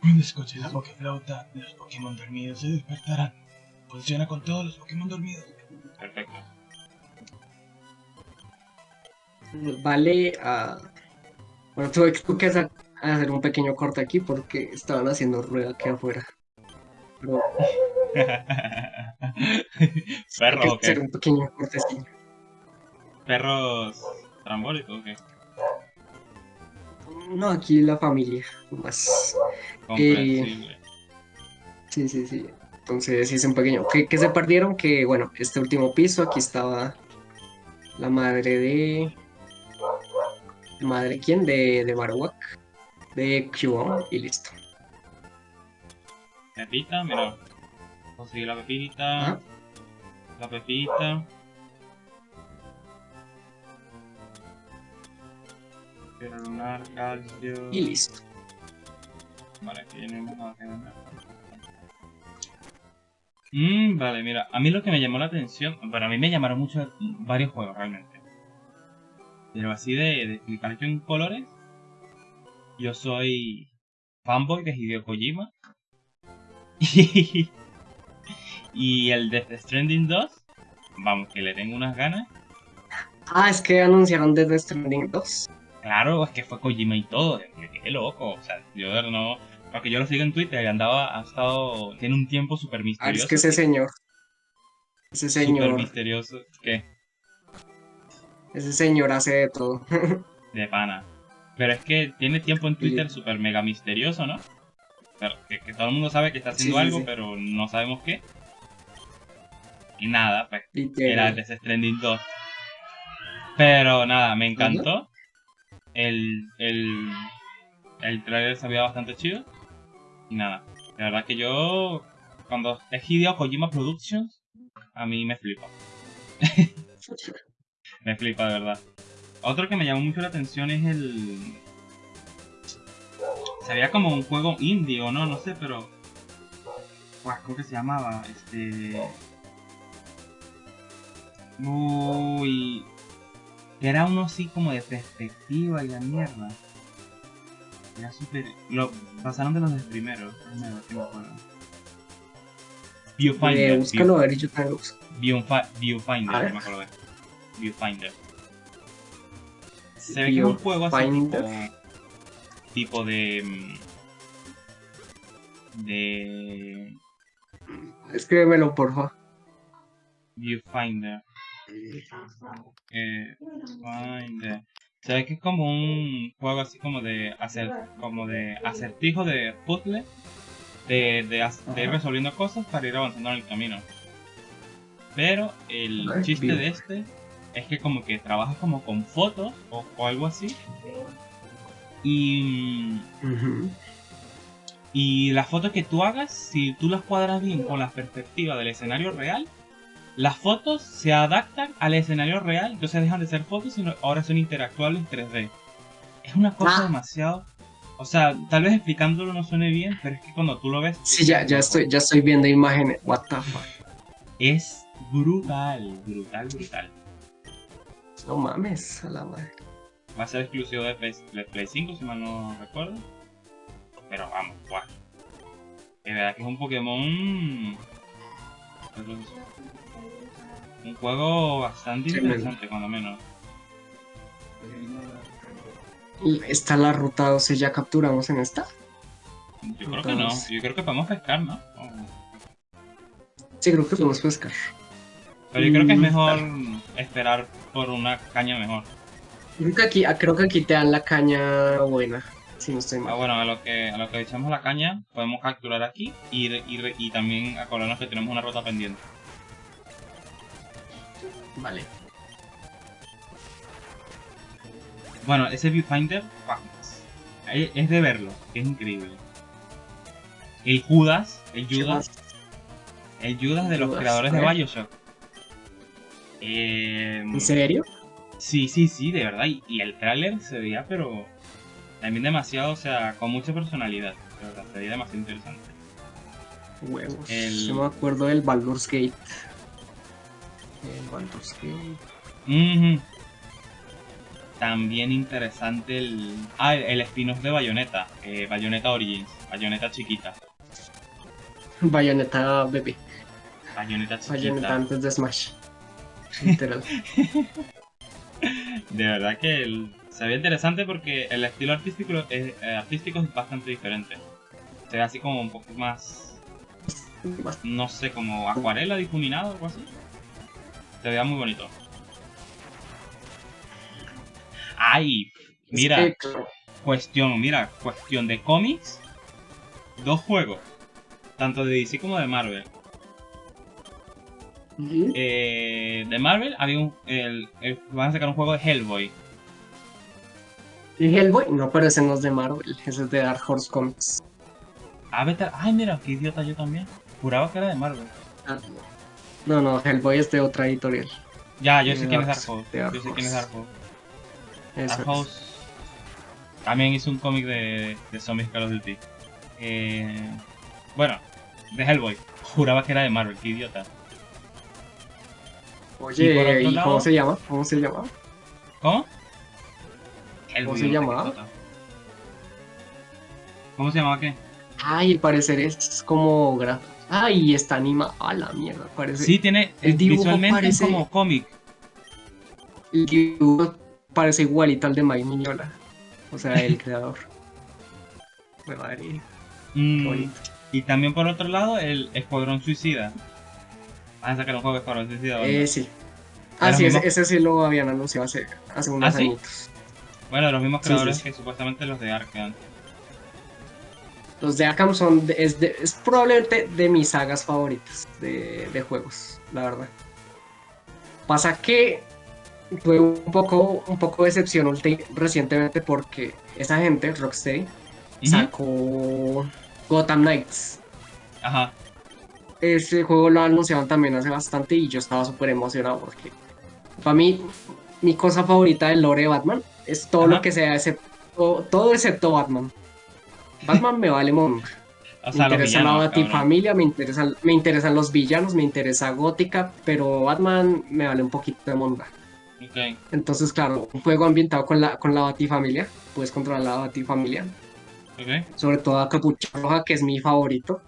Cuando escuches la Pokéflauta, los Pokémon dormidos se despertarán. Funciona con todos los Pokémon dormidos. Perfecto. Vale a. Bueno, tuve que- hacer hacer un pequeño corte aquí porque estaban haciendo ruido aquí afuera. Pero Perro, tuve ¿o que hacer qué? un pequeño cortecillo. Perros trambólicos, ¿o qué? No, aquí la familia, más. Comprensible. Sí, sí, sí. Entonces hice un pequeño. ¿Qué, qué se perdieron? Que bueno, este último piso, aquí estaba la madre de. ¿Madre quién? De, de Marowak. De Cubone y listo. Pepita, mira. Conseguí la pepita. La pepita. Lunar, calcio. Y listo. Vale, aquí no hay más nada que. Mm, vale, mira, a mí lo que me llamó la atención, bueno, a mí me llamaron mucho varios juegos realmente. Pero así de, de explicar yo en colores, yo soy fanboy de Hideo Kojima. Y, y el Death Stranding 2, vamos, que le tengo unas ganas. Ah, es que anunciaron desde Stranding 2. Claro, es que fue Kojima y todo, me quedé loco, o sea, yo no... Porque yo lo sigo en Twitter y andaba, ha estado, tiene un tiempo súper Ah, misterioso. es que ese señor. Ese Súper señor. misterioso. ¿Qué? Ese señor hace de todo. De pana. Pero es que tiene tiempo en Twitter súper mega misterioso, ¿no? Pero que, que todo el mundo sabe que está haciendo Sí, algo, sí. pero no sabemos qué. Y nada, pues que- era Death Stranding 2. Pero nada, me encantó. El, el, el trailer se veía bastante chido. Y nada, de verdad que yo, cuando es Hideo Kojima Productions, a mí me flipa. Me flipa, de verdad. Otro que me llamó mucho la atención es el... Se veía como un juego indie o no, no sé, pero... ¿Cómo que se llamaba? Este... Uy... Era uno así como de perspectiva y la mierda. Era súper... Lo pasaron de los del primero. Déjame ver si me acuerdo. Viewfinder. Eh, búscalo a ver yo lo Viewfinder, no me acuerdo de. Viewfinder. Se ve que es un juego así tipo, tipo de... mm, De... Escríbemelo, porfa. Viewfinder. Eh, ve que es como un juego así como de hacer como de acertijo de puzzle de, de, ir resolviendo cosas para ir avanzando en el camino. Pero el chiste de este es que como que trabajas como con fotos o, o algo así. Y, y las fotos que tú hagas, si tú las cuadras bien con la perspectiva del escenario real, las fotos se adaptan al escenario real, entonces dejan de ser fotos, sino ahora son interactuables en 3D. Es una cosa Ah. demasiado... O sea, tal vez explicándolo no suene bien, pero es que cuando tú lo ves... Sí, ya, ya estoy, ya estoy viendo imágenes. What the fuck. Es brutal, brutal, brutal. No mames, a la madre. Va a ser exclusivo de Play, de Play 5, si mal no recuerdo. Pero vamos, guau. De verdad que es un Pokémon... Un juego bastante interesante, cuando menos. ¿Está la ruta 12 ya capturamos en esta? Yo creo que no. Yo creo que podemos pescar, ¿no? O- Sí, creo que podemos pescar. Pero yo creo que es Mm, mejor esperar por una caña mejor. Creo que aquí, creo que aquí te dan la caña buena, si no estoy Ah, bueno, a lo que a lo que echamos la caña, podemos capturar aquí y, y, y también acordarnos que tenemos una ruta pendiente. Vale. Bueno, ese viewfinder es de verlo, es increíble. El Judas, el Judas, el Judas de los Judas, creadores de. Bioshock. Eh, ¿En serio? Sí, sí, sí, de verdad. Y, y el tráiler se veía, pero también demasiado, o sea, con mucha personalidad. De verdad, se veía demasiado interesante. Huevos. El- Yo me acuerdo del Baldur's Gate. El Baldur's Gate. También interesante el. Ah, el, el spin-off de Bayonetta. Eh, Bayonetta Origins. Bayonetta chiquita. Bayonetta bebé. Bayonetta chiquita. Bayonetta antes de Smash. Literal. De verdad que el- se ve interesante porque el estilo artístico es, eh, artístico es bastante diferente. Se ve así como un poco más, no sé, como acuarela difuminado o algo así. Se veía muy bonito. ¡Ay! Mira, Es que, claro, cuestión, mira, cuestión de cómics. Dos juegos. Tanto de DC como de Marvel. Eh, de Marvel había un, el- el- van a sacar un juego de Hellboy. ¿Y Hellboy? No, pero ese no es de Marvel. Ese es de Dark Horse Comics. Ah, vete Ay, mira, qué idiota yo también. Juraba que era de Marvel. Ah, No, no, Hellboy es de otra editorial. Ya, yo De sé quién es Dark- Horse. Dark Yo sé quién es. Dark Horse. Eso Dark es. Horse también hizo un cómic de, de zombies Call of Duty. Eh, bueno, de Hellboy. Juraba que era de Marvel, qué idiota. Oye, ¿y lado- cómo se llama? ¿Cómo se llama? ¿Cómo? Hellboy, se llamaba? ¿Cómo se llamaba qué? Ay, al parecer es como gra... Ay, está anima. A la mierda, parece. Sí, tiene. el dibujo visualmente es parece- como cómic. El dibujo parece igualito al de Mike Miñola. O sea, el creador. Me madre, Mm, y también por otro lado, el Escuadrón Suicida. Van a sacar un juego de Escuadrón Suicida. ¿verdad? Eh, sí. Ah, sí, ese, sí lo habían anunciado hace, hace unos ¿Ah, sí? Bueno, los mismos sí, creadores sí. que supuestamente los de Arkham. Los de Arkham son, de- es, de- es probablemente de mis sagas favoritas de, de juegos, la verdad. Pasa que tuve un poco, un poco de decepción ulti- recientemente porque esa gente, Rocksteady, sacó Gotham Knights. Ajá. Ese juego lo anunciaron también hace bastante y yo estaba súper emocionado porque para mí mi cosa favorita del lore de Batman es todo Ajá. lo que sea excepto, todo excepto Batman. Batman me vale. O Me sea, interesa la villanos. Batifamilia, me interesan, me interesan los villanos, me interesa Gótica, pero Batman me vale un poquito de monda. Entonces, claro, un juego ambientado con la, con la Batifamilia, puedes controlar la Batifamilia, Ok. sobre todo a Capucha Roja, que es mi favorito,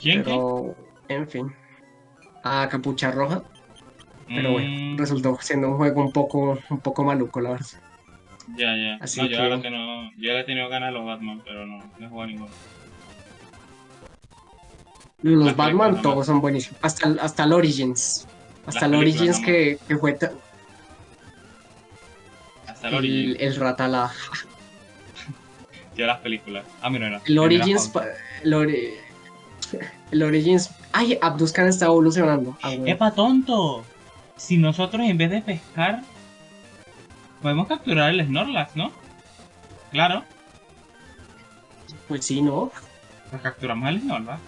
¿Quién? pero en fin, a Capucha Roja, pero bueno, Mm, resultó siendo un juego un poco, un poco maluco, la verdad. Ya, ya. Así no, yo que- la verdad que no. Yo le he tenido ganas a los Batman, pero no, no he jugado ninguno. Los Las Batman todos son buenísimos, hasta, el- hasta el Origins. Hasta el Origins que, que fue ta- Hasta el el, Origins. el Ratala. Yo las películas. Ah, mira, no. El Origins. El, ori- el Origins. Ay, Abduskan está evolucionando. Ah, bueno. ¡Epa, tonto! Si nosotros en vez de pescar, podemos capturar el Snorlax, ¿no? Claro, Pues sí, ¿no? pues capturamos el Snorlax.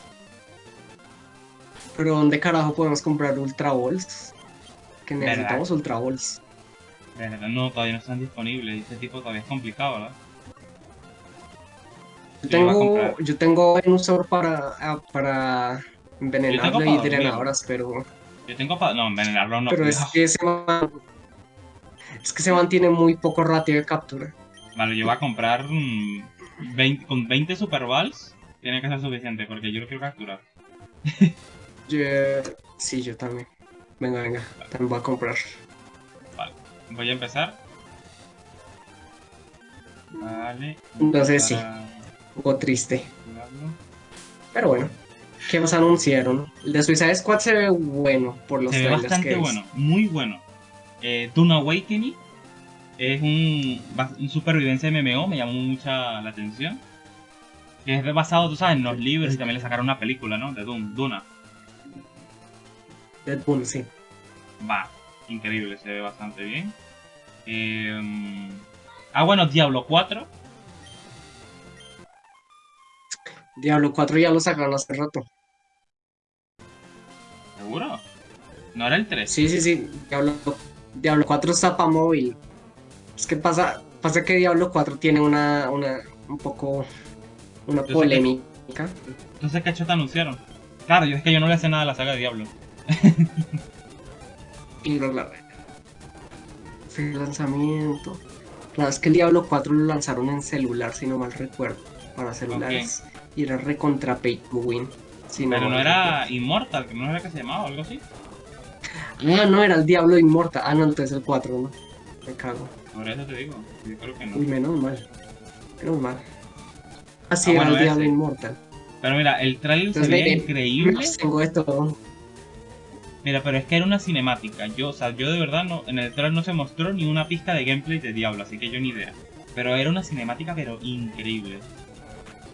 Pero ¿dónde carajo podemos comprar Ultra Balls? Que ¿Verdad? necesitamos Ultra Balls. Verdad, No, todavía no están disponibles. Este tipo todavía es complicado, ¿verdad? Yo tengo, yo tengo Venusaur para, ah, para envenenarlo y drenadoras, pero, Yo tengo para. No, envenenarlo no. pero es que se man- es que se mantiene muy poco ratio de captura. Vale, yo voy a comprar mm, 20 con 20 Super Balls. Tiene que ser suficiente porque yo lo quiero capturar. Yo, sí, yo también. Venga, venga, también voy a comprar. Voy a empezar. Vale. Entonces, sí. para Un poco triste. Pero bueno, ¿qué más anunciaron? El de Suicide Squad se ve bueno por los Se ve trailers bastante que he bueno, muy bueno. Eh, Awakening es un, un supervivencia MMO, me llamó mucha la atención. Que es basado, tú sabes, en los libros y también le sacaron una película, ¿no? De Dune, Duna. Deadpool, sí. Va, increíble, se ve bastante bien. Eh, ah, bueno, Diablo 4. Diablo 4 ya lo sacaron hace rato. ¿Seguro? ¿No era el 3? Sí, sí, sí. Diablo, Diablo 4 está para móvil. Es que pasa, pasa que Diablo 4 tiene una, una, un poco, una sé que- polémica. Entonces, ¿qué te anunciaron? Claro, yo es que yo no le sé nada a la saga de Diablo. Y lo la fue el lanzamiento. Claro, es que el Diablo 4 lo lanzaron en celular, si no mal recuerdo. Para celulares. Y era recontra pay to win. si Pero no era Immortal, que no era que se llamaba o algo así. Ah, no, era el Diablo Inmortal. Ah, no, entonces el 4, ¿no? Me cago. Por eso te digo, yo creo que no. Uy, menos mal. Menos mal. Así Ah, era bueno, el Diablo ese. Inmortal. Pero mira, el trailer se me- increíble. Tengo todo. Mira, pero es que era una cinemática. Yo, o sea, yo de verdad no, en el trailer no se mostró ni una pista de gameplay de Diablo, así que yo ni idea. Pero era una cinemática, pero increíble.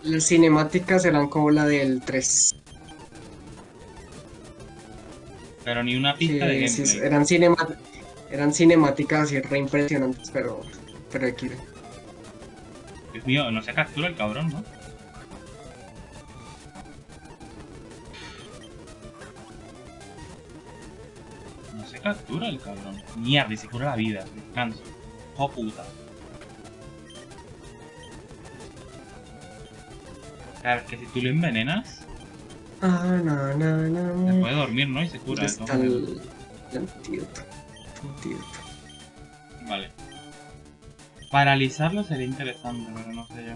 Las cinemáticas eran como la del 3. Pero ni una Sí, pista de sí, eran, cinema- eran cinemáticas así re impresionantes, pero, pero aquí. Dios mío, no se captura el cabrón, ¿no? No se captura el cabrón. Mierda, y se cura la vida. Descanso. Oh puta. Claro, es que si tú lo envenenas, Ah, no, no, se no. puede dormir, ¿no? Y se cura. ¿Dónde de está el, el antídoto? Antídoto. Vale. Paralizarlo sería interesante, pero no sé yo.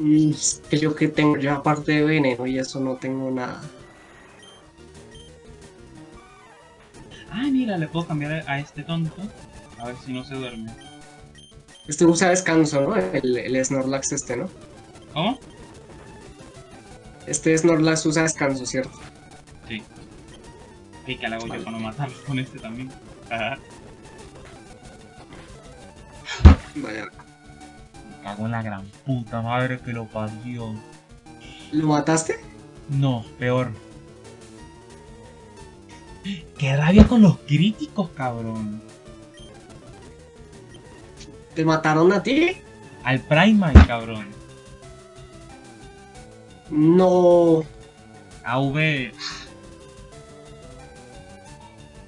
Mm, es que yo que tengo yo aparte de veneno y eso no tengo nada. Ah, mira, le puedo cambiar a este tonto. A ver si no se duerme. Este usa descanso, ¿no? El, el Snorlax este, ¿no? ¿Cómo? Este Snorlax usa descanso, ¿cierto? Sí. ¿Y qué le hago Vale. yo para no matarlo con este también? Ajá. Vaya. Me cago en la gran puta madre que lo parió. ¿Lo mataste? No, peor. ¡Qué rabia con los críticos, cabrón! ¿Te mataron a ti? Al Primate, cabrón. No. AV.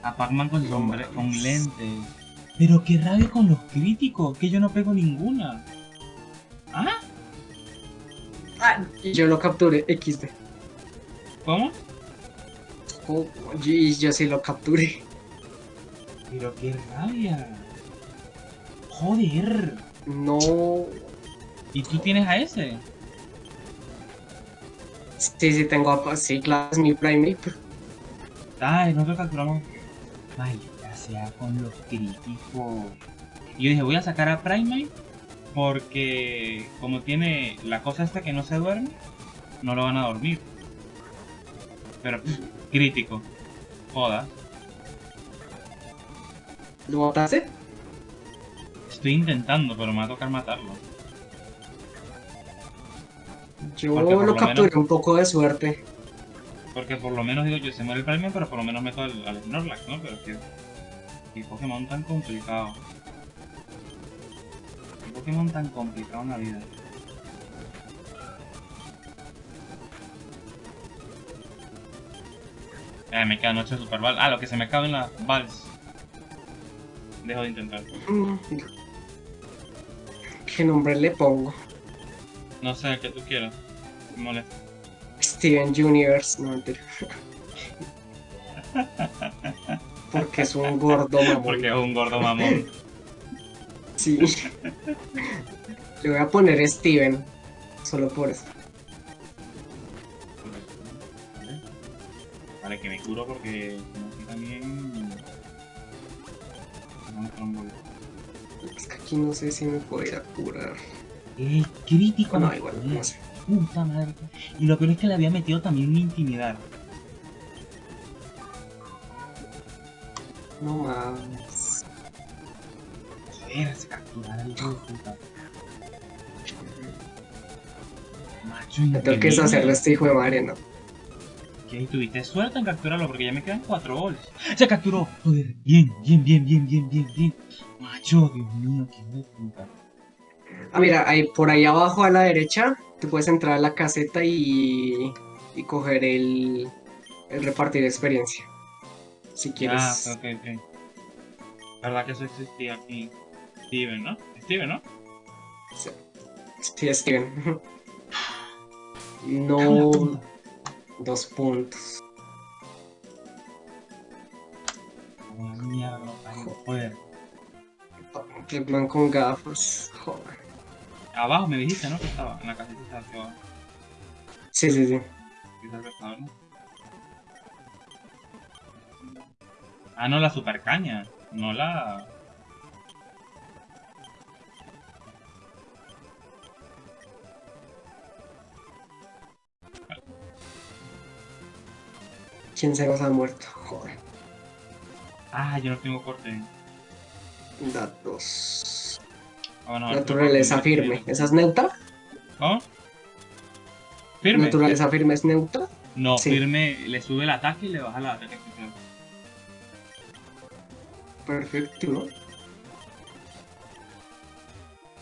A Pac-Man con, sombre- con lentes. Pero qué rabia con los críticos, que yo no pego ninguna. ¿Ah? Ah, yo lo capturé. XD. ¿Cómo? Oh, y yo sí lo capturé. Pero qué rabia. Joder. No. ¿Y tú tienes a ese? Sí, sí, tengo a. Sí, claro, es mi primate. Ay, nosotros capturamos. Maldita sea con los críticos. Y yo dije, voy a sacar a Primate porque como tiene la cosa esta que no se duerme, no lo van a dormir. Pero crítico. Joda. ¿Lo mataste? Estoy intentando, pero me va a tocar matarlo. Yo lo lo capturé menos- un poco de suerte. Porque por lo menos digo yo, se muere el Primate, pero por lo menos meto al, al Snorlax, ¿no? Pero es que... Qué Pokémon tan complicado. Qué Pokémon tan complicado en la vida. Eh, me quedan 8 Super Ball. Ah, lo que se me acaben las Balls. Dejo de intentar. ¿Qué nombre le pongo? No sé, el que tú quieras. Me molesta. Steven Universe. No, mentira. Porque es un gordo mamón. Porque es un gordo mamón. Sí. Le voy a poner Steven. Solo por eso. Vale. Vale, que me curo porque como aquí también. Es que aquí no sé si me a curar. El crítico. No, igual, no sé. Puta madre. Y lo peor es que le había metido también un intimidar. No mames. Joder, se capturar al hijo de puta. Macho, Me tengo que increíble. deshacer de este hijo de madre, ¿no? Que ahí tuviste suerte en capturarlo porque ya me quedan 4 goles. Se capturó. Joder, bien, bien, bien, bien, bien, bien, bien. Macho, Dios mío, qué de puta. Ah, mira, ahí, por ahí abajo a la derecha, tú puedes entrar a la caseta y, y coger el, el repartir experiencia. Si Ah, quieres. ok, ok. ¿Verdad que eso existía aquí? Steven, ¿no? Steven, ¿no? Sí, Steven. La No. Dos puntos. Una mierda, poder. Pac-Man con gafas. Joder. Abajo me dijiste, ¿no? Que estaba en la casita abajo. Sí, sí, sí. Ah, no, la super caña. No la. ¿Quién se nos ha muerto? Joder. Ah, yo no tengo corte. Datos. Ah, bueno, a ver, Naturaleza firme. ¿Esa es neutra? ¿Cómo? ¿Firme? ¿Naturaleza firme es neutra? No, Sí. firme le sube el ataque y le baja el ataque especial. Perfecto.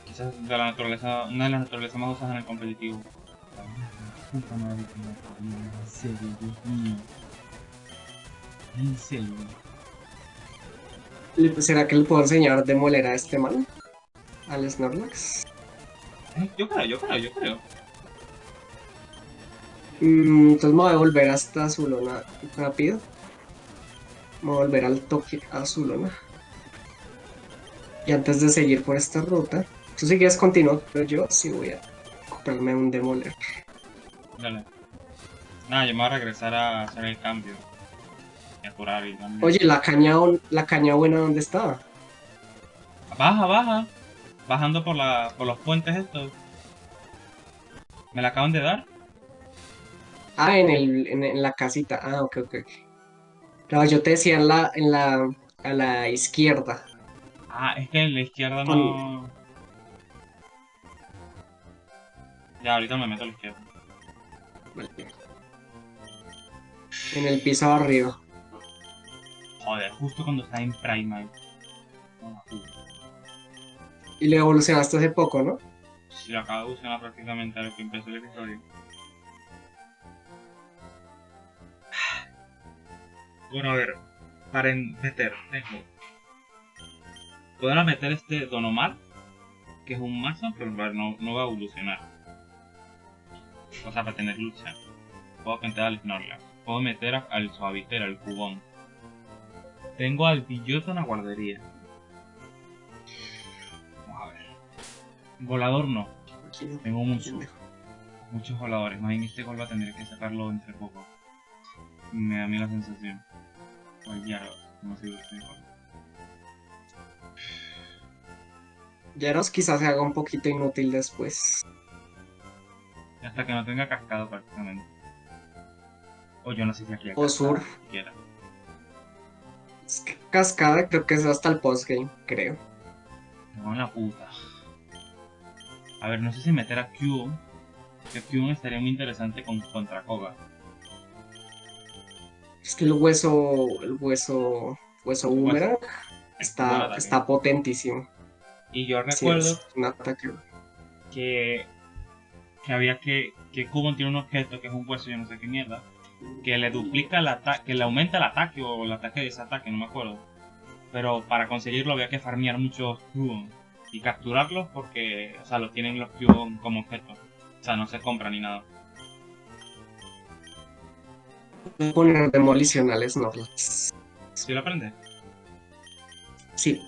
Quizás de la naturaleza, una de las naturalezas más usadas en el competitivo. Puta madre que me parió, en serio, Dios mío. En serio. ¿Será que le puedo enseñar a demoler a este man? Al Snorlax. Eh, Yo creo, yo creo, yo creo. Mm, entonces me voy a volver hasta Zulona rápido. Me voy a volver al toque a Zulona. Y antes de seguir por esta ruta, tú si quieres pero yo sí voy a comprarme un demoler. Dale. Nada, yo me voy a regresar a hacer el cambio. También. Oye, la caña, la caña buena, ¿dónde estaba? Baja, baja. Bajando por, la, por los puentes estos. Me la acaban de dar. Ah, en, el, en, en la casita. Ah, ok, ok. No, yo te decía en la, en la, a la izquierda. Ah, es que en la izquierda no... Ya, ahorita me meto a la izquierda. Vale. En el piso arriba. Joder, justo cuando está en puta. Y lo evolucionaste hace poco, ¿no? Si lo acabo de evolucionar prácticamente a lo que empezó el episodio. Bueno, a ver. Para meter, tengo. Podrá meter este Donomar, que es un mazo, pero no, no va a evolucionar. O sea, para tener lucha. Puedo meter al Snorlax. Puedo meter al Suavitera, al Cubón. Tengo al Pilloto en la guardería. Vamos a ver. Volador no. Tengo muchos, muchos voladores. Más bien este gol va a tener que sacarlo entre poco. Me da a mí la sensación. O el Gyarados, no sé este gol. Yaros quizás se haga un poquito inútil después. Hasta que no tenga cascado prácticamente. O yo no sé si aquí hay O surf. siquiera. Cascada creo que es hasta el postgame, creo. No, la puta. A ver, no sé si meter a Q. Que Q estaría muy interesante con, contra Koga. Es que el hueso, el hueso, hueso boomerang está, está potentísimo. Y yo recuerdo que, que había que que Cubon tiene un objeto que es un hueso yo no sé qué mierda que le duplica el ataque que le aumenta el ataque o el ataque de ese ataque no me acuerdo pero para conseguirlo había que farmear muchos Cubon y capturarlos porque o sea los tienen los Cubon como objeto o sea no se compra ni nada Poner demolicionales Snorlax. ¿Sí lo aprendes? Sí.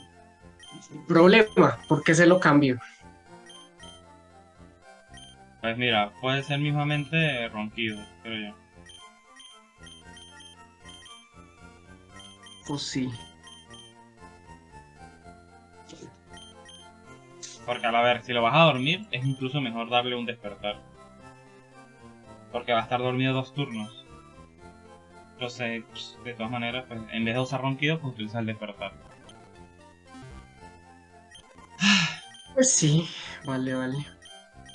Problema, ¿por qué se lo cambio? pues mira puede ser mismamente ronquido creo yo Pues sí. Porque a ver, si lo vas a dormir, es incluso mejor darle un despertar. Porque va a estar dormido dos turnos. Entonces, pss, de todas maneras, pues, en vez de usar ronquido, pues utiliza el despertar. Pues sí, vale, vale.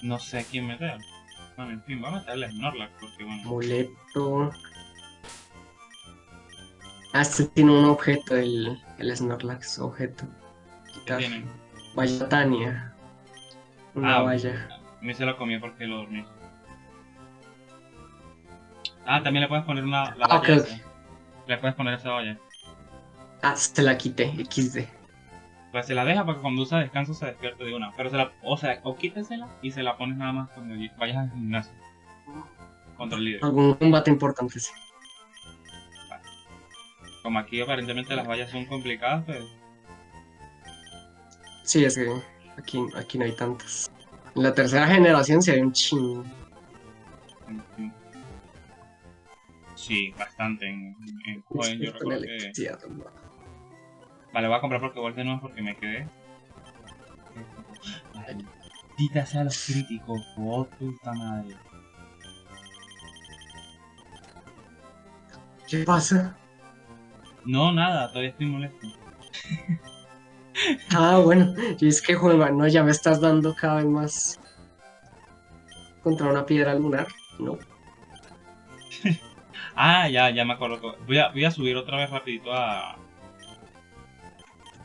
No sé quién meter. Bueno, en fin, va a meterle a Snorlax, porque bueno. Amuleto. Ah, este tiene un objeto, el, el Snorlax, objeto. ¿Qué tienen? Valla Tania. Una Ah, valla. A mí se lo comí porque lo dormí. Ah, también le puedes poner una, la valla. Le puedes poner esa valla. Ah, se la quité, XD. Pues se la deja para que cuando usa descanso se despierte de una. Pero se la, o sea, o quítesela y se la pones nada más cuando vayas al gimnasio. Contra el líder. Algún combate importante, sí. Como aquí aparentemente las vallas son complicadas, pues Sí, es que aquí, aquí no hay tantas. En la tercera generación sí hay un chingo. Sí, bastante. En, en joven yo recuerdo que... Vale, voy a comprar porque vuelve no porque me quedé. Maldita sea los críticos, oh puta madre. ¿Qué pasa? No, nada, todavía estoy molesto. Ah, bueno, y es que, joder, no, ya me estás dando cada vez más contra una piedra lunar. No. Ah, ya, ya me acuerdo. Voy a, voy a subir otra vez rapidito a...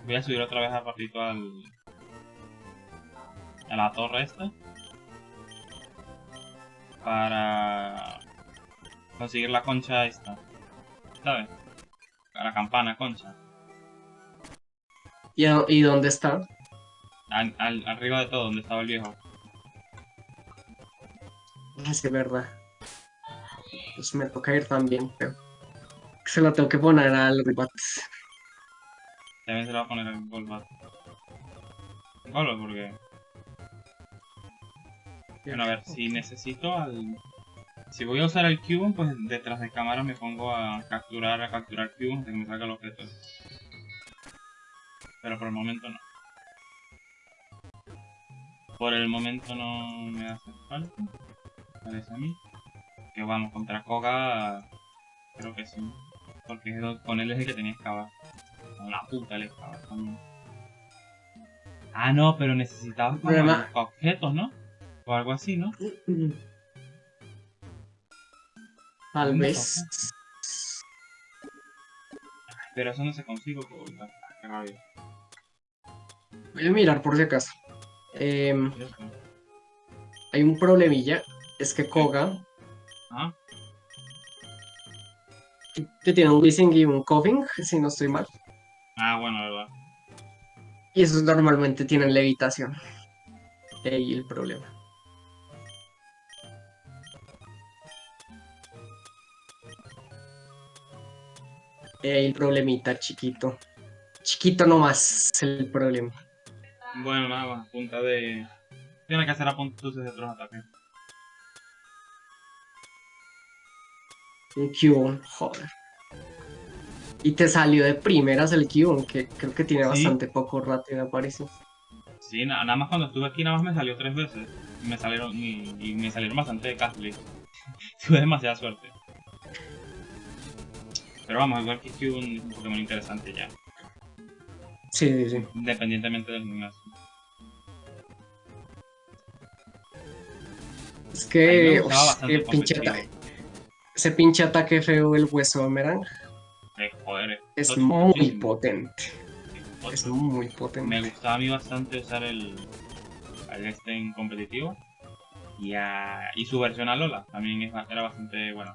Voy a subir otra vez a rapidito al... A la torre esta. Para... Conseguir la concha esta. ¿Sabes? A la campana concha. ¿Y, a- y dónde está? Al, al- arriba de todo, donde estaba el viejo. Es verdad. Pues me toca ir también, pero se lo tengo que poner al Ribat. También se le va a poner el Golbat. Golbat porque... Bueno, a ver, si necesito al... Si voy a usar el Cubone, pues detrás de cámara me pongo a capturar, a capturar Cubone hasta que me salga el objeto. Pero por el momento no. Por el momento no me hace falta. Parece a mí. Que vamos, contra Koga, creo que sí. Porque con él es el que tenía que excavar. Una puta le excavar también. Ah, no, pero necesitabas como Problema- objetos, ¿no? O algo así, ¿no? Tal ¿Dónde vez. Pero eso no se consigue por la rabia. Voy a mirar por si acaso. Em, hay un problemilla. Es que Koga Ah, que tiene un Wissing y un Coughing, si no estoy mal. ah, bueno, verdad. Y esos normalmente tienen levitación. Ahí el problema. El problemita chiquito. Chiquito nomás es el problema. Bueno, nada más, punta de... Tiene que hacer apuntes de otros ataques. Un Cubone, joder. Y te salió de primeras el Cubone, que creo que tiene Sí. bastante poco rato de aparición. Sí, na- nada más cuando estuve aquí nada más me salió tres veces. Y me salieron, y, y me salieron bastante de. Tuve demasiada suerte. Pero vamos, igual que es un Pokémon interesante ya. Sí, sí, sí. Independientemente del gimnasio. Es que, me gustaba uf, el pinche competitivo. ata- ese pinche ataque feo del hueso de Merang Eh, joder, es muy potente. Es muy Me potente. gustaba a mí bastante usar el, el este en competitivo. Y, a- y su versión a Lola también es era bastante bueno.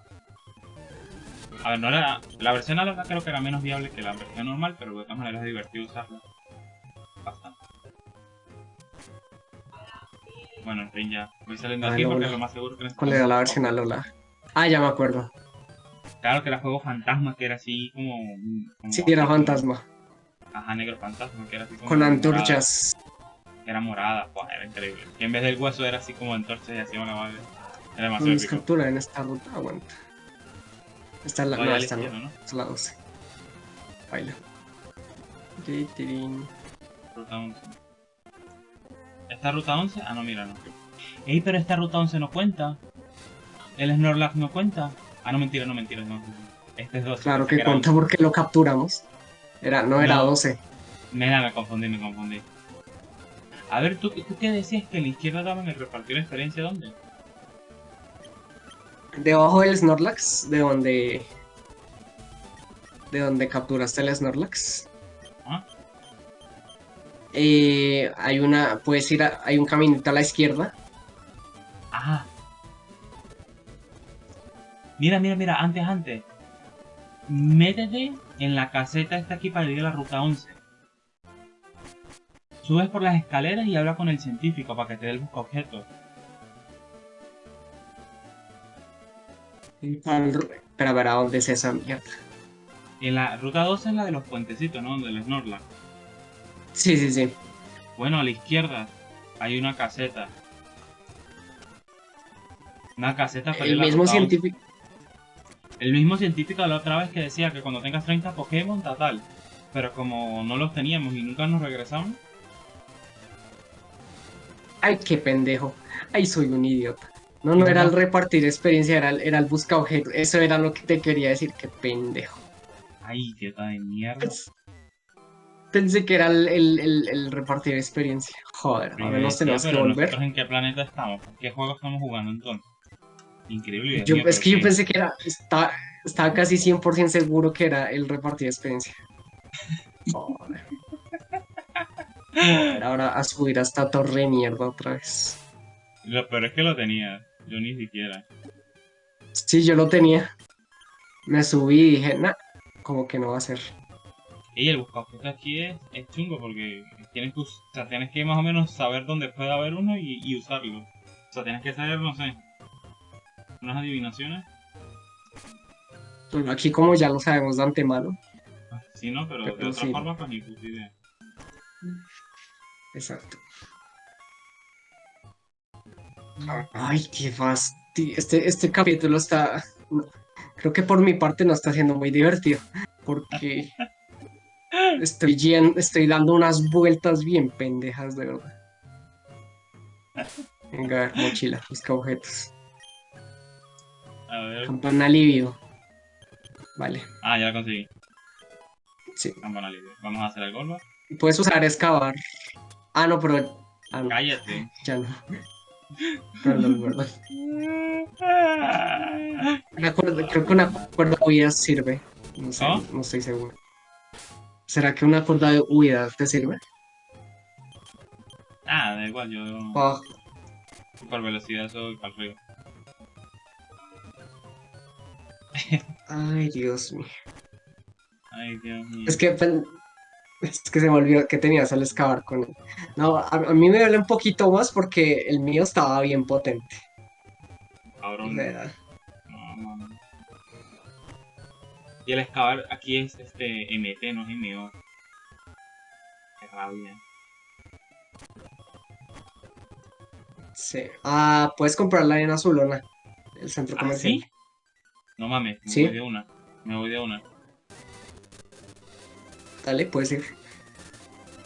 A ver, no era. La versión a Lola creo que era menos viable que la versión normal, pero de todas maneras es divertido usarla. Bastante. Bueno, en fin, ya. Voy saliendo Ah, aquí porque es lo más seguro que ¿Cuál era la versión a Lola? Ah, ya me acuerdo. Claro que era juego fantasma, que era así como. como Sí, era fantasma. Ajá, negro fantasma, que era así como. Con morada. antorchas. Era morada, Buah, era increíble. Y en vez del hueso era así como antorchas y hacía una madre. Era demasiado épico. captura en esta ruta. Aguanta. Esta es la, no, no. izquierda, ¿no? Es la 12. Baila. Ruta 11. ¿Esta ruta 11? Ah, no, mira, no. Ey, pero esta ruta 11 no cuenta. El Snorlax no cuenta. Ah, no, mentira, no, mentira. No. Este es 12. Claro pensé que cuenta porque lo capturamos. Era, no era No. 12. 11. Mira, me confundí, me confundí. A ver, ¿tú, ¿tú qué decías que en la izquierda daban el repartir experiencia? ¿Dónde? Debajo del Snorlax, de donde. De donde capturaste el Snorlax. Ah. Eh, hay una. Puedes ir a, Hay un caminito a la izquierda. Ah. Mira, mira, mira, antes, antes. Métete en la caseta esta aquí para ir a la ruta 11. Subes por las escaleras y habla con el científico para que te dé el busca objetos. Al- Espera, a ver a dónde es esa mierda. En la ruta 12 es la de los puentecitos, ¿no? Donde el Snorlax. Sí, sí, sí. Bueno, a la izquierda hay una caseta. Una caseta para El mismo ruta 11. científico. El mismo científico de la otra vez que decía que cuando tengas 30 Pokémon, ta tal. Pero como no los teníamos y nunca nos regresamos, Ay, qué pendejo. Ay, soy un idiota. No, no era el repartir experiencia, era el, era el busca objetos. Eso era lo que te quería decir, qué pendejo. ay, idiota de mierda. Pues, Pensé que era el, el- el- el repartir experiencia. Joder, ahora nos tenemos que volver. ¿Nosotros en qué planeta estamos? ¿Qué juego estamos jugando entonces? Increíble. Dios Yo, mío, es que yo pensé que era, estaba, estaba casi 100% seguro que era el repartir experiencia. Joder. Joder, ahora a subir hasta torre de mierda otra vez. Lo peor es que lo tenía. Yo ni siquiera. Sí, yo lo tenía. Me subí y dije, nah, como que no va a ser. Y el buscaobjetos aquí es, es chungo porque tienes que, o sea, tienes que más o menos saber dónde puede haber uno y, y usarlo. O sea, tienes que saber, no sé, unas adivinaciones. Bueno, aquí como ya lo sabemos de antemano. Sí, no, pero de otra sí. forma, pues ni puta idea. Exacto. Ay, qué fastidio. Este, este capítulo está. creo que por mi parte no está siendo muy divertido. Porque estoy, yen- estoy dando unas vueltas bien pendejas, de verdad. Venga, a ver, mochila, busca objetos. A ver. Campana alivio. Vale, Ah, ya la conseguí. sí. Campana libre. Vamos a hacer el golpe. Puedes usar excavar. Ah, no, pero. Ah, no, Cállate. ya no. Perdón, perdón. Una cuerda- creo que una cuerda de huida sirve. No sé, ¿Ah? no estoy seguro. ¿Será que una cuerda de huida te sirve? Ah, da igual, yo Ah, por velocidad soy para arriba. ay, Dios mío. Ay, Dios mío. Es que, pen- es que se me olvidó que tenías al excavar con él. No, a, a mí me duele un poquito más porque el mío estaba bien potente. Cabrón. No, no, no. Y el excavar aquí es este MT, no es MO. Qué rabia. sí. Ah, puedes comprarla en Azulona, el centro ¿Ah, comercial. sí? No mames, me Sí. voy de una. Me voy de una. Dale, puedes ir.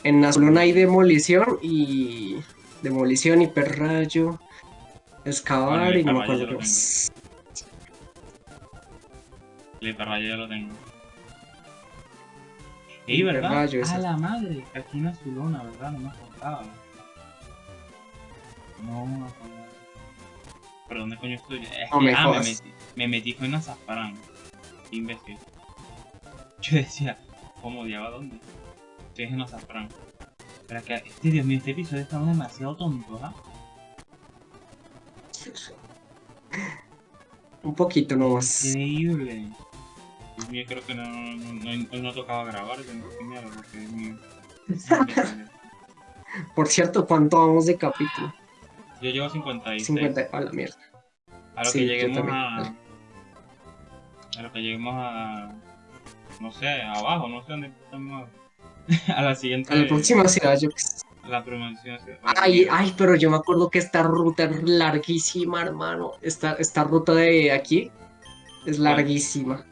En Azulona hay demolición y. Demolición, hiperrayo, excavar Bueno, y no me acuerdo qué más. El hiperrayo ya lo tengo. Ey, ¿verdad? Hiperrayo, A ese. la madre. Aquí en Azulona, ¿verdad? No me acordaba. No me acordaba. ¿Pero dónde coño estoy? Es No que, me ah, me metí, me metí con azafrán. Qué imbécil. Yo decía, ¿cómo odiaba dónde? Estoy en azafrán. Pero es que, este, Dios mío, este episodio está demasiado tonto, ¿ah? Un poquito nomás. Increíble. Dios mío, creo que no, no, no, hoy no tocaba grabar, tengo que mierda, porque Dios mío. Por cierto, ¿cuánto vamos de capítulo? Yo llevo 56. 50. A la mierda. A lo Sí, que lleguemos a. A lo que lleguemos a. No sé, abajo, no sé dónde estamos. a la siguiente. A la próxima ciudad, yo a la promoción. Ay, ay, pero yo me acuerdo que esta ruta es larguísima, hermano. Esta, esta ruta de aquí es larguísima.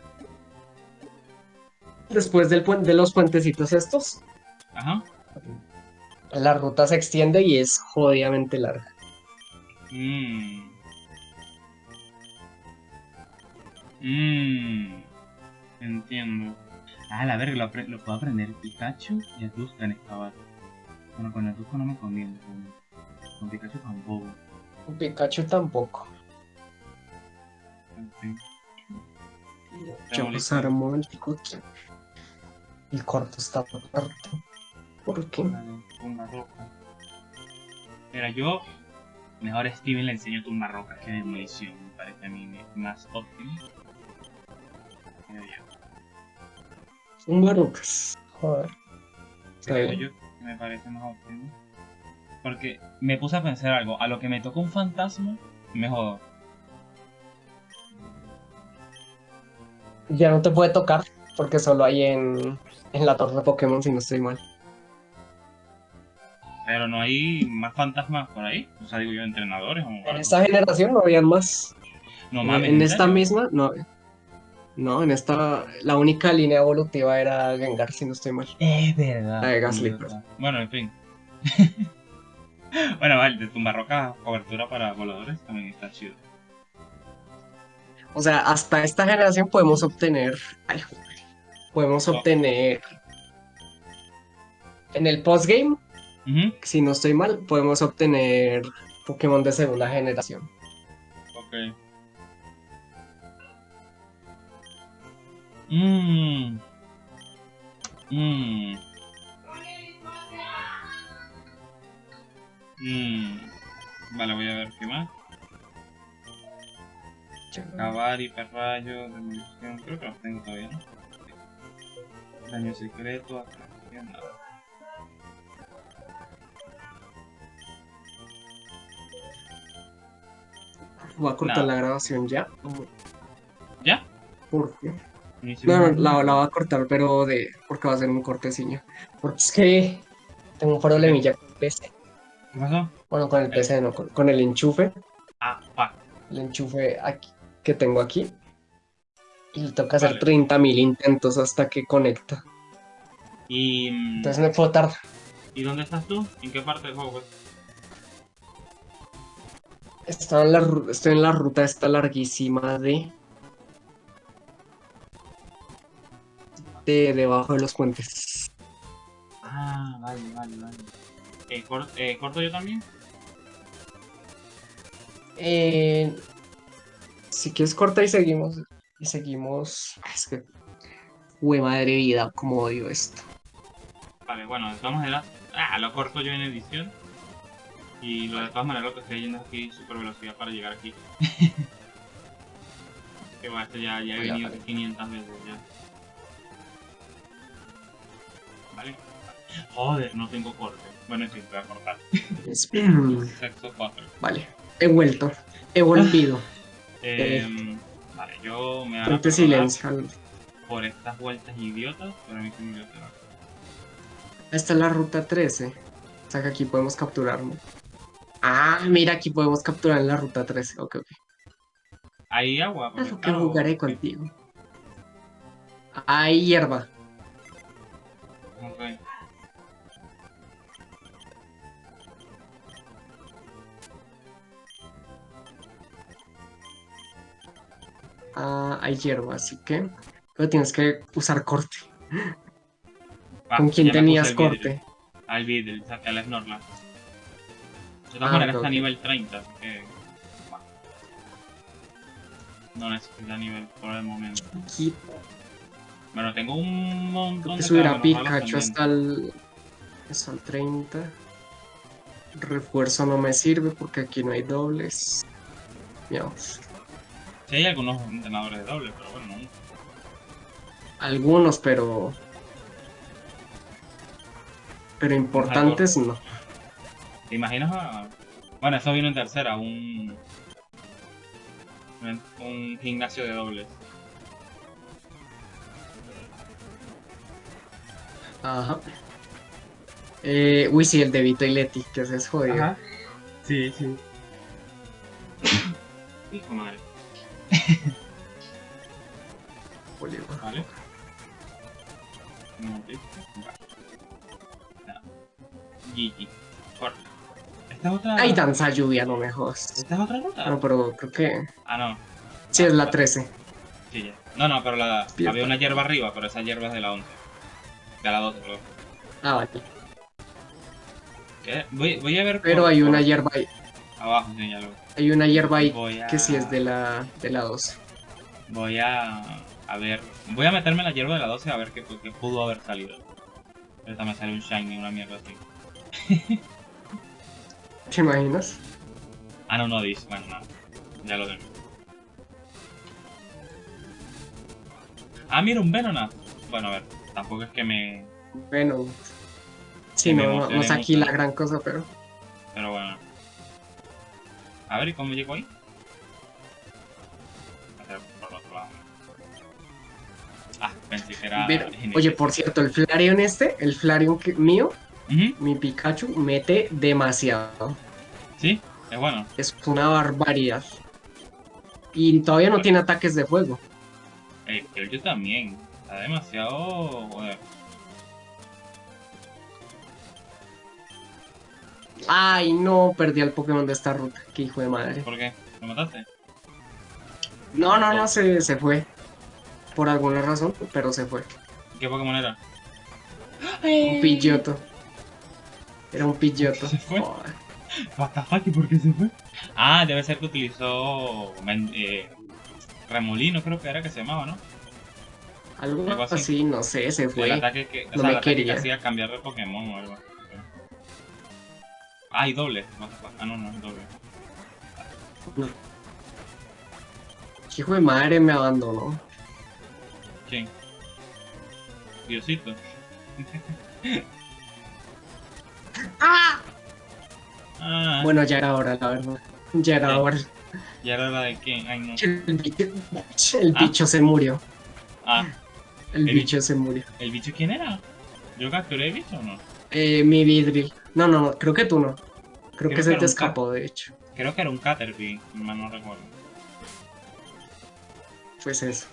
Después del de los puentecitos estos, Ajá. la ruta se extiende y es jodidamente larga. Mmm. Mmm. Entiendo. Ah, la verga, lo, puedo aprender Pikachu y Azuka en excavar. Bueno, con Azuka no me conviene. Con, con Pikachu tampoco. Un Pikachu tampoco. Yo pues armo el Pikachu. El cuarto está muerto. ¿Por qué? Tumba roca. Mira, yo mejor a Steven le enseño tumba roca que demolición. Me parece a mí más óptimo. Un Barucas. Joder. Está Creo bien. yo que me parece más óptimo. Porque me puse a pensar algo. A lo que me toca un fantasma, me jodo. Ya no te puede tocar porque solo hay en, en la torre de Pokémon, si no estoy mal. Pero no hay más fantasmas por ahí. O sea, digo yo, entrenadores o En esta generación no habían más. No mames. en esta serio? misma, no. No, en esta, la única línea evolutiva era Gengar, si no estoy mal. Es verdad. La de Gasly. Bueno, en fin. bueno, vale, de tumba roca, cobertura para voladores también está chido. O sea, hasta esta generación podemos obtener. ay, podemos No. obtener. En el postgame, si no estoy mal, podemos obtener Pokémon de segunda generación. Ok. Mmm. Mmm. Mmm. Vale, voy a ver qué más. Cavar, hiperrayo, demolición. Creo que los tengo todavía, ¿no? Daño secreto, atracción, nada. Voy a cortar No. la grabación ya. ¿Ya? ¿Por qué? No, no, la, la voy a cortar, pero de. Porque va a ser un cortecillo. Porque es que tengo un problemilla con el PC. ¿Qué pasó? Bueno, con el PC no, con, con el enchufe. Ah. El enchufe aquí, que tengo aquí. Y le toca hacer Vale. 30.000 intentos hasta que conecta. Y. mm, Entonces me puedo tardar. ¿Y dónde estás tú? ¿En qué parte del juego? pues? Estaba en la, estoy en la ruta esta larguísima de... De debajo de los puentes. Ah, vale, vale, vale. Eh, cor- eh, ¿Corto yo también? Eh, si quieres corta y seguimos. Y seguimos. Ah, Es que. Hue madre vida, como odio esto. Vale, bueno, todas maneras, ah, lo corto yo en edición. Y lo de todas maneras lo que estoy yendo aquí super velocidad para llegar aquí. que bueno, esto ya, ya he venido ver. 500 veces ya. Vale. Joder, no tengo corte. Bueno, sí, voy a cortar. Sexo 4. vale, he vuelto. He volvido. Eh, vale, yo me hago silencio. por estas vueltas idiotas, pero a mí sí me dio terror. Esta es la ruta 13. O sea que aquí podemos capturarlo. Ah, mira, aquí podemos capturar en la ruta 13. Ok, ok. Hay agua. porque, Claro que jugaré contigo. Hay hierba. Ok. Ah, hay hierba, así que. Pero tienes que usar corte. ¿Con quién Ah, tenías el vidrio. corte? Al Videl, al Snorlax. De Ah, todas maneras ok, está a ok. nivel 30, así que. No necesita nivel por el momento. Aquí Bueno, tengo un montón de que subir a Pikachu hasta el. Hasta el 30. Refuerzo no me sirve porque aquí no hay dobles. Miaus. Sí, hay algunos entrenadores de doble, pero bueno, no. Algunos, pero. Pero importantes no. ¿Te imaginas a... Bueno, eso vino en tercera, un- Un gimnasio de dobles. Ajá. Eh, uy, sí, el de Vito y Leti, que se es jodido. Sí, sí. Hijo madre. Vale. Momentito. Vale. Ya. GG. ¿Esta es otra? Ay, danza lluvia, no me jodas. ¿Esta es otra ruta? No, pero creo que. Ah, no. Sí, es la 13. Sí, ya. No, no, pero la... Había una hierba arriba, pero esa hierba es de la 11. De la 12, perdón. Ah, vale. ¿Qué? Voy, voy a ver Pero por- hay una por- hierba ahí. Abajo, sí, ya lo Hay una hierba ahí Voy a... que sí es de la, de la 12. Voy a... A ver... Voy a meterme en la hierba de la 12 a ver qué, qué pudo haber salido. Ahorita me sale un shiny, una mierda así. ¿Te imaginas? Ah, no, no dice. Bueno, nada. Ya lo tengo. Ah, mira, un Venonat. Bueno, a ver. Tampoco es que me... Bueno. Sí, me no, no, es aquí mucho. la gran cosa, pero. Pero bueno. A ver, ¿y cómo llego ahí? Por el otro lado. Ah, pensé que era... Pero, oye, por cierto, el Flareon este, el Flareon que- mío, mi Pikachu, mete demasiado. Sí, es bueno. Es una barbaridad. Y todavía no tiene ataques de fuego. El yo también. Está demasiado... Joder. Ay, no, perdí al Pokémon de esta ruta. Qué hijo de madre. ¿Por qué? ¿Lo mataste? No, no, no, se, se fue. Por alguna razón, pero se fue. ¿Qué Pokémon era? Un pilloto. Era un pilloto. ¿Se fue? Joder. What the fuck, ¿y por qué se fue? Ah, debe ser que utilizó eh, remolino, creo que era que se llamaba, ¿no? Algo Algo así. así, no sé, se El fue. ataque que, o No sea, me el ataque que quería. hacía cambiar de Pokémon o algo así. Ah, y doble. Ah, no, no, es doble. Qué hijo de madre me abandonó. ¿Quién? Diosito. ¡Ah! Ah, Bueno, ya era hora, la verdad. Ya era Sí. hora. ¿y ahora la de quién? Ay, no. El bicho, el Ah. bicho se murió. Ah, El El bicho se murió. ¿el bicho quién era? ¿Yo capturé el bicho o no? Eh, mi vidril. No, no, no, creo que tú no. Creo, Creo que se que te escapó, de hecho. Creo que era un Caterpie, mal no recuerdo. Pues eso.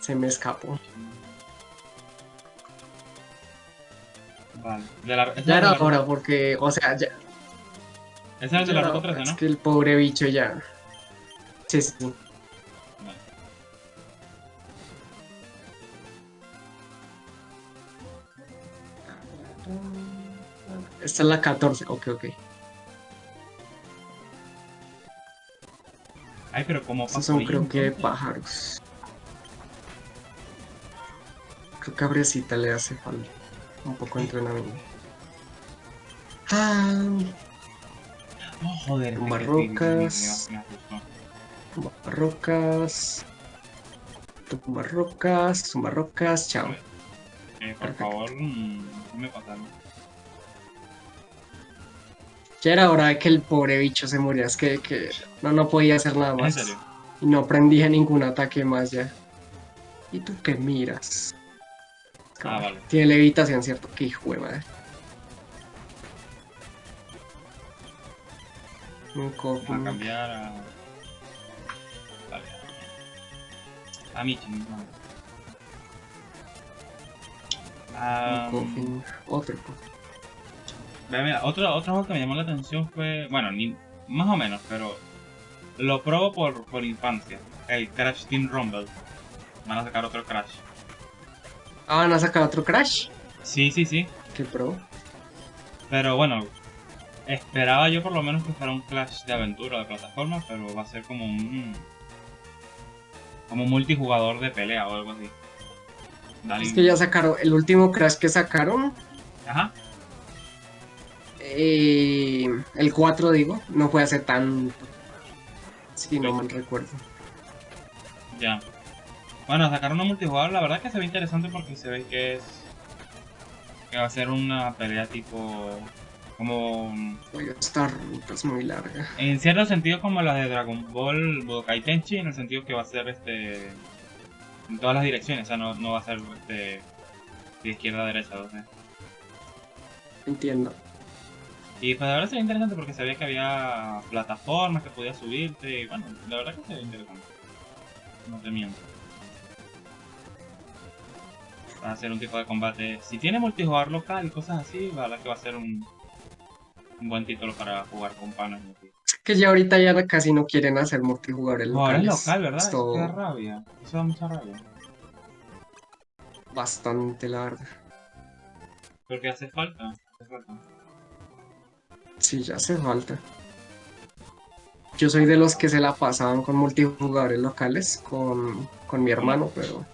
Se me escapó. Vale. De la, esa Ya era la- hora porque, o sea, ya. Ese es el de la ruta 13, Es ¿no? que el pobre bicho ya. Sí, sí. Esta es la 14. Ok, ok. Ay, pero como Estos son creo que pájaros. Creo que a Bresita le hace falta un poco de entrenamiento. Ah, Oh, joder, este Tumbas que sí, rocas. me- me- me asustó. tumba rocas. Tumba rocas, tumba rocas, chao. Eh, por Perfecto. favor, mm, me pasaron. Ya era hora de que el pobre bicho se muriera, es que, que no, no podía hacer nada ¿En más. serio? Y no prendía ningún ataque más ya. ¿Y tú qué miras? Ah, vale. Tiene levitación, ¿cierto? Qué hijo de madre. Un Vamos a cambiar a... Vale. A Michi mismo. Ah, Un coffin. Otro coffin. Mira, otro, otro juego que me llamó la atención fue, bueno, ni, más o menos, pero lo probo por, por infancia. El Crash Team Rumble. Van a sacar otro Crash. Ah, van a sacar otro Crash. Sí, sí, sí. Qué pro. Pero bueno, esperaba yo por lo menos que fuera un Clash de aventura de plataforma, pero va a ser como un... Como un multijugador de pelea o algo así. Dale. Es que ya sacaron. El último Crash que sacaron. Ajá. Eh, el 4, digo. No fue hace tan. Si no mal recuerdo. Ya. Bueno, sacaron un multijugador, la verdad que se ve interesante porque se ve que es. que va a ser una pelea tipo. como. Oye, esta ruta es muy larga. en cierto sentido como la de Dragon Ball Budokai Tenchi, en el sentido que va a ser este. en todas las direcciones, o sea, no, no va a ser este. de izquierda a derecha, o sea. Entiendo. Y pues la verdad se ve interesante porque sabía que había plataformas que podías subirte y bueno, la verdad que se ve interesante. No te miento. Va a ser un tipo de combate. Si tiene multijugador local y cosas así, la verdad que va a ser un, un buen título para jugar con panas. Que ya ahorita ya casi no quieren hacer multijugadores No, ahora es locales. local, ¿verdad? Eso da rabia. Eso da mucha rabia. bastante larga. Porque hace falta. Hace falta. Sí, ya hace falta. Yo soy de los que se la pasaban con multijugadores locales con, con mi hermano, pero.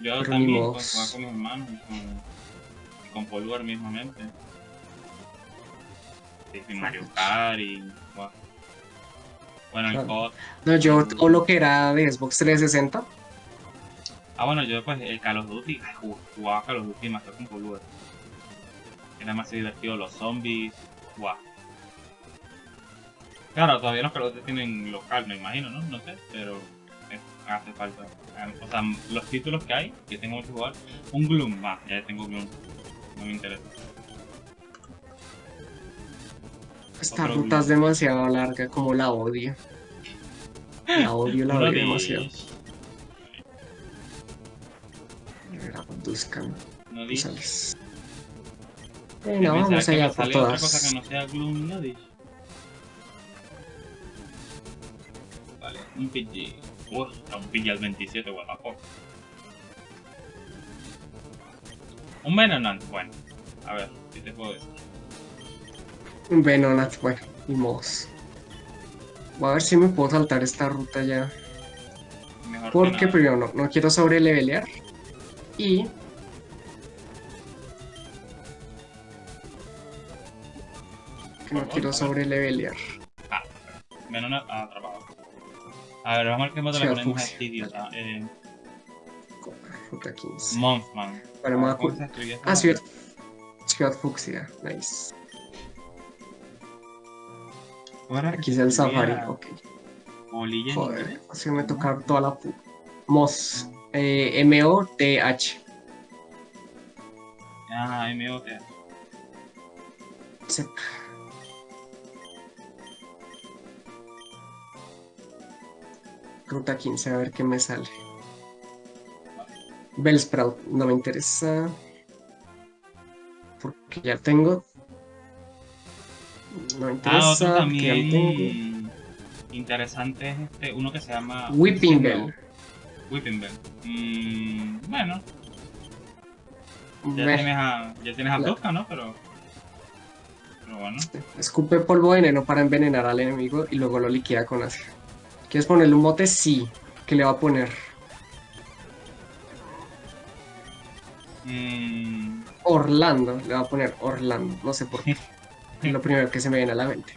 Yo Pero también jugaba con mis hermanos y con, y con Polvar mismamente. Y Mario Kart y. bueno. El. COD. no, yo todo lo que era de Xbox 360, Ah, bueno, yo pues el Call of Duty, jugaba Call of Duty más que con Polvar. Era más divertido los zombies. Guau. Claro, todavía los Duty tienen local, me imagino, ¿no? No sé, pero eh, hace falta. Ah, O sea, los títulos que hay, que tengo que jugar, un Gloom, va, ya tengo Gloom. No me interesa. esta Otro ruta es demasiado larga, como la odio. La odio, la odio de- demasiado. Era Buscan, No tú pensaba vamos me allá por salía otra cosa todas. que no sea Gloom no di. Vale, un PG. Uf, un PG al 27, what the fuck. Un Venonant, bueno. A ver, ¿qué te puedo decir? Un Venonat, bueno, y modos. Voy a ver si me puedo saltar esta ruta ya. Mejor Porque primero no, no quiero sobrelevelear. Y que no Por quiero favor, a ver. sobrelevelear. Venonant ah, atrapado. A ver, vamos a ver qué modo le ponemos a este idiota. Eh, Ruta 15. Mothman. Bueno, me voy a ¿Cómo cu- se escribía esta Ah, madre? Ciudad, Ciudad Fucsia, nice. ¿Cómo era que Aquí es el safari, ok. Bolilla Joder, así me toca toda la pu- Moz. Eh, M-O-T-H. Ah, MOT. Ruta 15, a ver qué me sale. Bellsprout, no me interesa. Porque ya tengo. No me Ah, interesa. otro lo tengo. también interesante es este, uno que se llama... Whipping Bell. no, Whipping Bell. Mm, bueno, ya tienes a, ya tienes a Tosca, ¿no? Pero... Pero bueno. Escupe polvo veneno para envenenar al enemigo y luego lo liquida con ácido. ¿Quieres ponerle un mote? Sí. ¿Qué le va a poner? Mm, Orlando. Le va a poner Orlando. No sé por qué. Es lo primero que se me viene a la mente.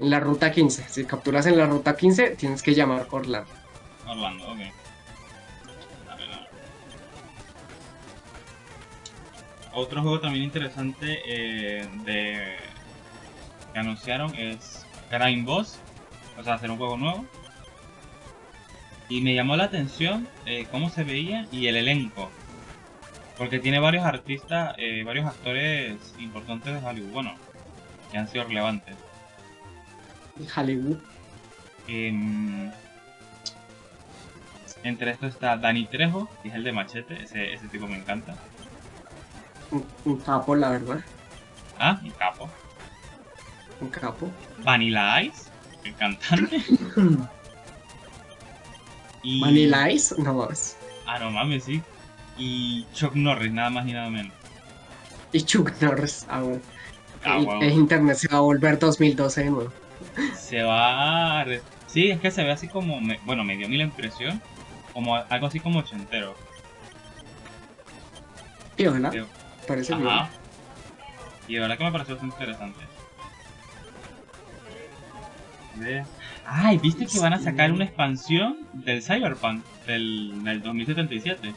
En la ruta 15. Si capturas en la ruta 15, tienes que llamar Orlando. Orlando, ok. A ver, a ver. Otro juego también interesante eh, de que anunciaron es Crime Boss, o sea, hacer un juego nuevo. Y me llamó la atención eh, cómo se veía y el elenco. Porque tiene varios artistas, eh, varios actores importantes de Hollywood, bueno, que han sido relevantes. Hollywood. Em, entre estos está Danny Trejo, que es el de Machete, ese, ese tipo me encanta. Un, un capo, la verdad. Ah, un capo. Un capo. Vanilla Ice, el cantante. y... Vanilla Ice. No mames. Ah, no mames, sí. Y Chuck Norris, nada más y nada menos. Y Chuck Norris. Ah, bueno. Ah, el internet se va a volver 2012 de nuevo. Se va a... Sí, es que se ve así como... me- Bueno, me dio a mí la impresión. Como algo así como ochentero. Y ojalá. Parece bien. Ajá. Y de verdad que me pareció bastante interesante. Ve. Ay, ¿viste que van a sacar una expansión del Cyberpunk del, del 2077?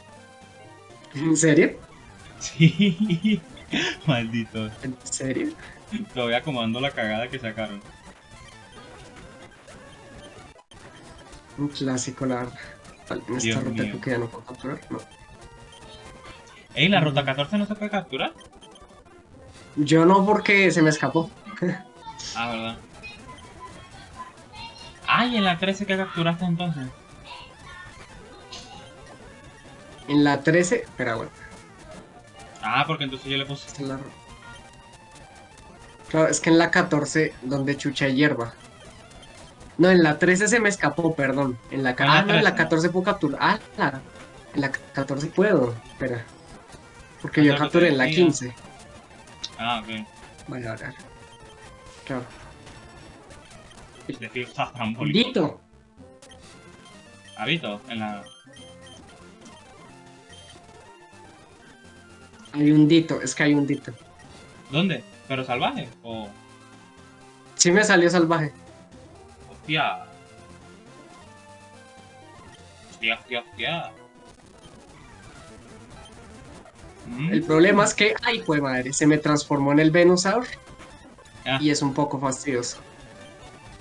¿En serio? Sí. Maldito. ¿En serio? Todavía acomodando la cagada que sacaron. Un clásico, la en esta Dios ruta mío. que ya no puedo capturar. No. Ey, la ruta 14 no se puede capturar. Yo no porque se me escapó. Ah, verdad. Ay, en la 13 que capturaste entonces. En la 13, espera, bueno. Ah, porque entonces yo le puse. esta es la Claro, es que en la 14, donde chucha hierba. No, en la 13 se me escapó, perdón. En la, la ah, no, en la 13. 14 puedo capturar. Ah, la- en la 14 puedo. Espera. Porque yo Hasta lo capturé en la decía. 15. Ah, ok. Vale, vale. Claro. Es decir. Dito. Habito, en la. Hay un dito, es que hay un dito. ¿Dónde? ¿Pero salvaje? O. Sí me salió salvaje. Hostia. Hostia, hostia, hostia. Mm, El problema es que, ay, pues madre, se me transformó en el Venusaur Ah. y es un poco fastidioso.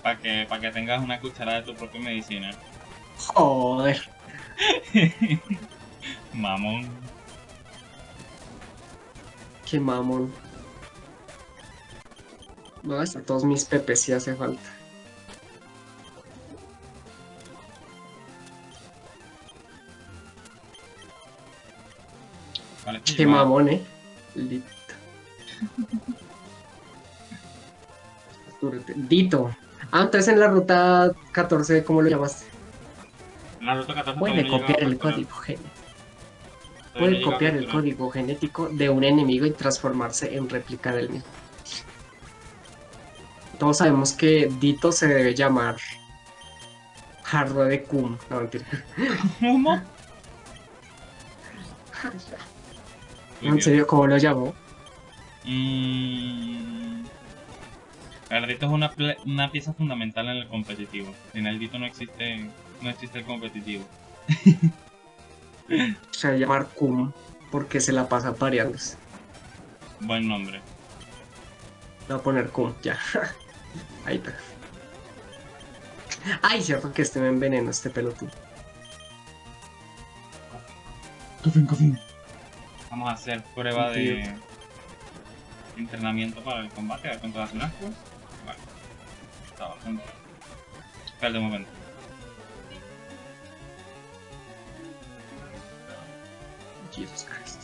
Para que, pa' que tengas una cucharada de tu propia medicina. Joder. Mamón. Qué mamón. No, hasta todos mis pepes sí hace falta. Vale, Qué mamón, eh. Dito. Dito. Ah, entonces en la ruta 14, ¿cómo lo llamaste? La ruta 14 Puede copiar el código genético. Puede copiar el código genético de un enemigo y transformarse en réplica del mismo. Todos sabemos que Dito se debe llamar Jarro de Cum. No, mentira. ¿Cómo? ¿En serio cómo lo llamó? Mm, El es una, una pieza fundamental en el competitivo. Sin el Dito no existe, no existe el competitivo. Se va a llamar Cum porque se la pasa pareándose. Buen nombre. Voy a poner Cum, ya. Ahí está. Ay, cierto que este me envenena este pelotudo. Cofín, cofín. Vamos a hacer prueba de entrenamiento para el combate, a ver cuánto hace un asco está. Espera un momento. Jesus Christ.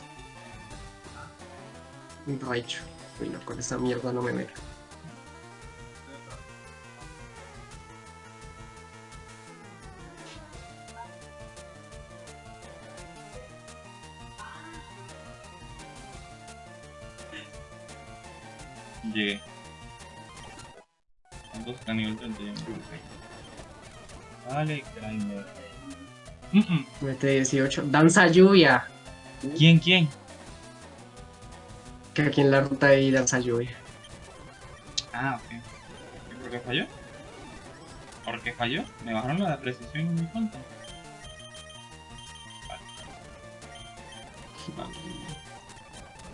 Raichu. Bueno, con esa mierda no me meto. ¿Cuántos está a nivel 31? Vale, Grinder. Mete 18. Danza lluvia. ¿Quién, quién? Que aquí en la ruta hay danza lluvia. Ah, ok. ¿Y ¿Por qué falló? ¿Por qué falló? Me bajaron la precisión en mi cuenta. Vale. Vale.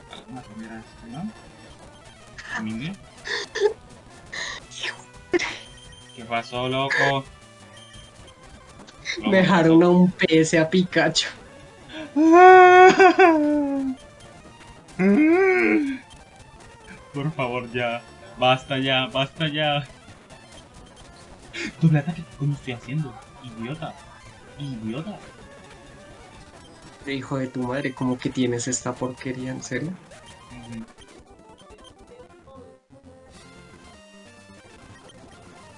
Vale, vamos a cambiar a este, ¿no? A mí mismo. ¿Qué pasó, loco? Loco, Dejaron a un PS a Pikachu. Por favor, ya. Basta ya, basta ya. Doble ataque, ¿qué coño estoy haciendo? Idiota. Idiota. Hijo de tu madre, ¿cómo que tienes esta porquería? ¿En serio?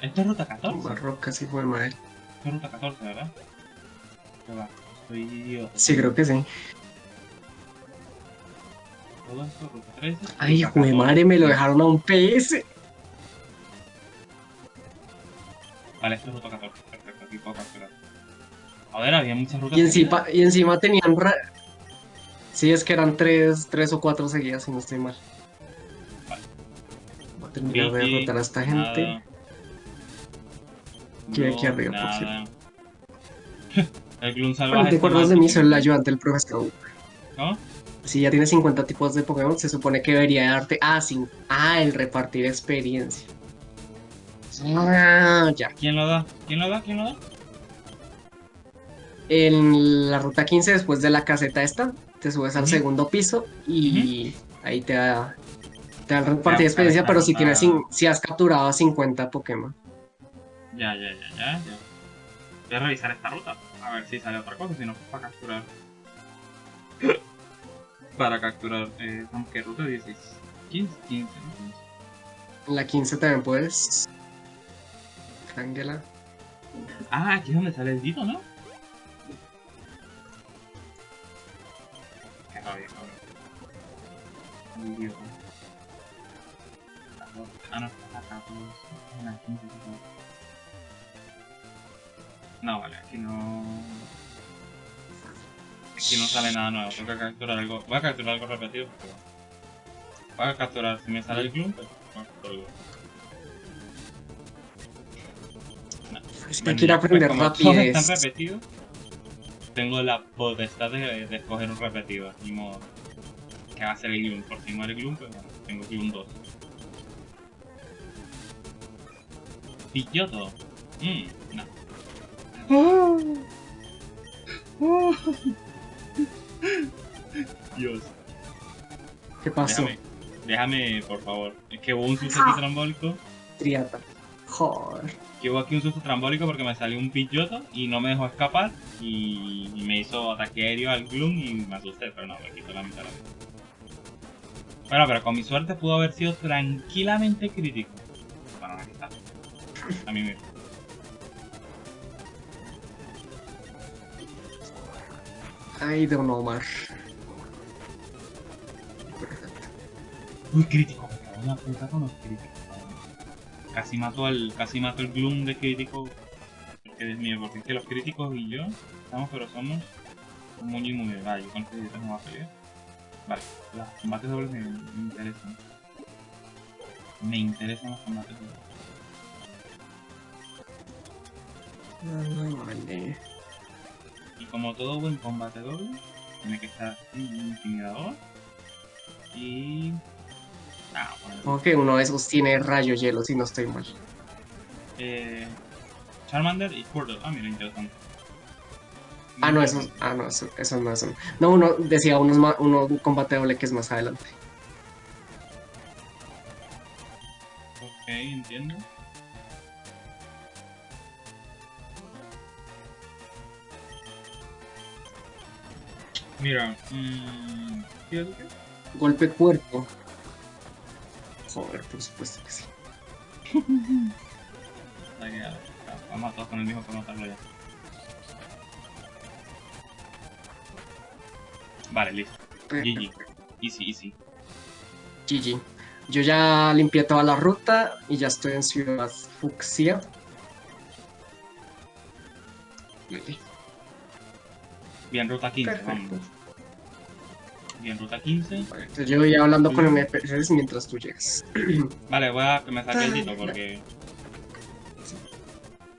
Esto es ruta 14. Más rocas, hijo de madre. Esto es ruta 14, ¿verdad? ¿Qué va? Estoy idiota. Sí, creo que sí. Todo esto, ruta 13. Ay, 14. madre, me lo dejaron a un PS. Vale, esto es ruta 14. Perfecto, aquí puedo capturar. Joder, había muchas rutas. Y encima, y encima tenían... ra- Sí, es que eran tres, tres o cuatro seguidas, si no estoy mal. Vale. Voy a terminar de derrotar a esta gente. nada. Que aquí No, arriba, por nada. El Gloom salvaje. Bueno, ¿te acuerdas de mí? Soy el ayudante del profesor. ¿Cómo? Si ya tienes 50 tipos de Pokémon, se supone que debería darte... Ah, sí. Ah, el repartir experiencia. Ah, ya. ¿Quién lo da? ¿Quién lo da? ¿Quién lo da? En la ruta 15, después de la caseta esta, te subes al segundo piso y ahí te da, te da el repartir experiencia, pero si tienes si has capturado a 50 Pokémon. Ya, ya, ya, ya, ya. Voy a revisar esta ruta. A ver si sale otra cosa, si no, para capturar. para capturar. Eh, ¿cómo que ruta 16? 15, 15, ¿no? La 15 también puedes. Ángela. Ah, aquí es donde sale el Dito, ¿no? Qué rabia, cabrón. Idiota. Ah, no, está acá, pues. En la 15, por favor. No, vale, aquí no. Aquí no sale nada nuevo, tengo que capturar algo. Voy a capturar algo repetido. Pero... Voy a capturar, si me sale el Gloom, pues. voy a capturar algo. Es que Bueno, quiero pues, aprender como todos están repetidos, tengo la potestad de, de escoger un repetido. Ni modo. Que va a ser el Gloom. Por si muere Gloom, pues bueno, tengo Gloom 2. Pilloto. Mmm, no. Dios. ¿Qué pasó? Déjame, déjame, por favor. Es que hubo un susto aquí trambólico. Triata. Joder. Que hubo aquí un susto trambólico porque me salió un pilloto y no me dejó escapar. Y, y me hizo ataque aéreo al Gloom y me asusté, pero no, me quitó la mitad de la vida. Bueno, pero con mi suerte pudo haber sido tranquilamente crítico. Bueno, aquí está. A mí mismo. Ay, Don Omar. Uy, crítico, me cago en la puta con los críticos. Casi mato al, casi mato el Gloom de crítico. Porque Dios mío, porque es que los críticos y yo estamos, pero somos muy muy muy Vale, yo con críticos no voy a pelear. Vale, los combates dobles me, me interesan. Me interesan los combates dobles. Ay, vale. Y como todo buen combate doble, tiene que estar intimidador. Y. Ah, bueno. Como que uno de esos tiene rayo hielo, si no estoy mal. Eh, Charmander y Squirtle. Ah, mira, interesante. Ah, no, eso, ah, no, eso, eso no es un- No, uno decía uno, es más, uno un combate doble que es más adelante. Ok, entiendo. Mira, mmm, ¿qué es lo que? Golpe cuerpo. Joder, por supuesto que sí. Vamos a todos con el mismo para notarlo ya. Vale, listo. GG. Easy, easy. GG. Yo ya limpié toda la ruta y ya estoy en Ciudad Fucsia. Bien, ruta 15, Perfecto. vamos. Bien, ruta 15. Entonces yo voy hablando con NPCs mientras tú llegas. Vale, voy a que me saque el dito porque.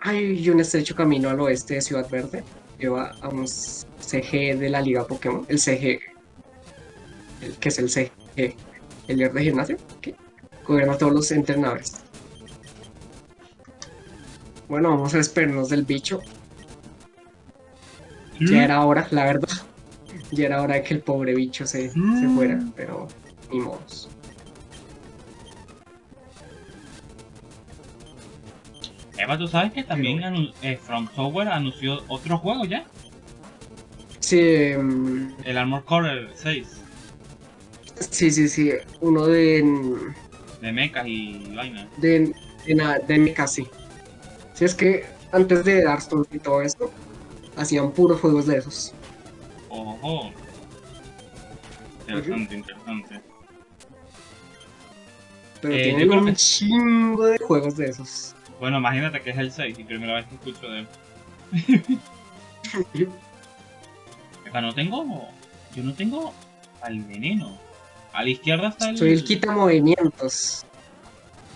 Hay un estrecho camino al oeste de Ciudad Verde. Lleva a un CG de la Liga Pokémon. El CG. El, que es el CG. El líder de gimnasio. Que gobierna a todos los entrenadores. Bueno, vamos a despedirnos del bicho. Ya era hora, la verdad. Ya era hora de que el pobre bicho se, se Mm. fuera, pero ni modos. Eva, ¿tú sabes que también eh, From Software anunció otro juego ya? Sí, mm, El Armor Core 6. sí, sí, sí. Uno de, De mechas y vaina. de, de, de mecha, sí. Sí, es que antes de Dark Souls y todo esto, hacían puros juegos de esos. Ojo. Interesante, interesante. Pero Eh, tienen un que- chingo de juegos de esos. Bueno, imagínate que es el 6 y primera vez que escucho de él. Eva, no tengo. Yo no tengo al veneno. A la izquierda está el. Soy el quita movimientos.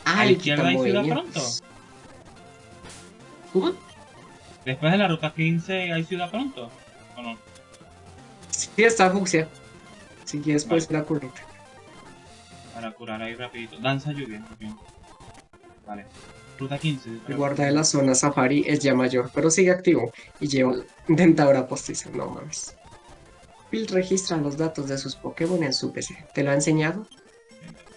Ah, ¿A la izquierda hay Ciudad quitamovimientos. ¿Cómo? Después de la ruta 15 hay ciudad pronto. ¿O no? Sí, está fucsia. Si quieres, puedes ir a currita. Para curar ahí rapidito. Danza lluvia. ok. Vale. Ruta 15. El guarda de la zona safari es ya mayor, pero sigue activo y lleva dentadura postiza. No mames. Bill registra los datos de sus Pokémon en su PC. ¿Te lo ha enseñado?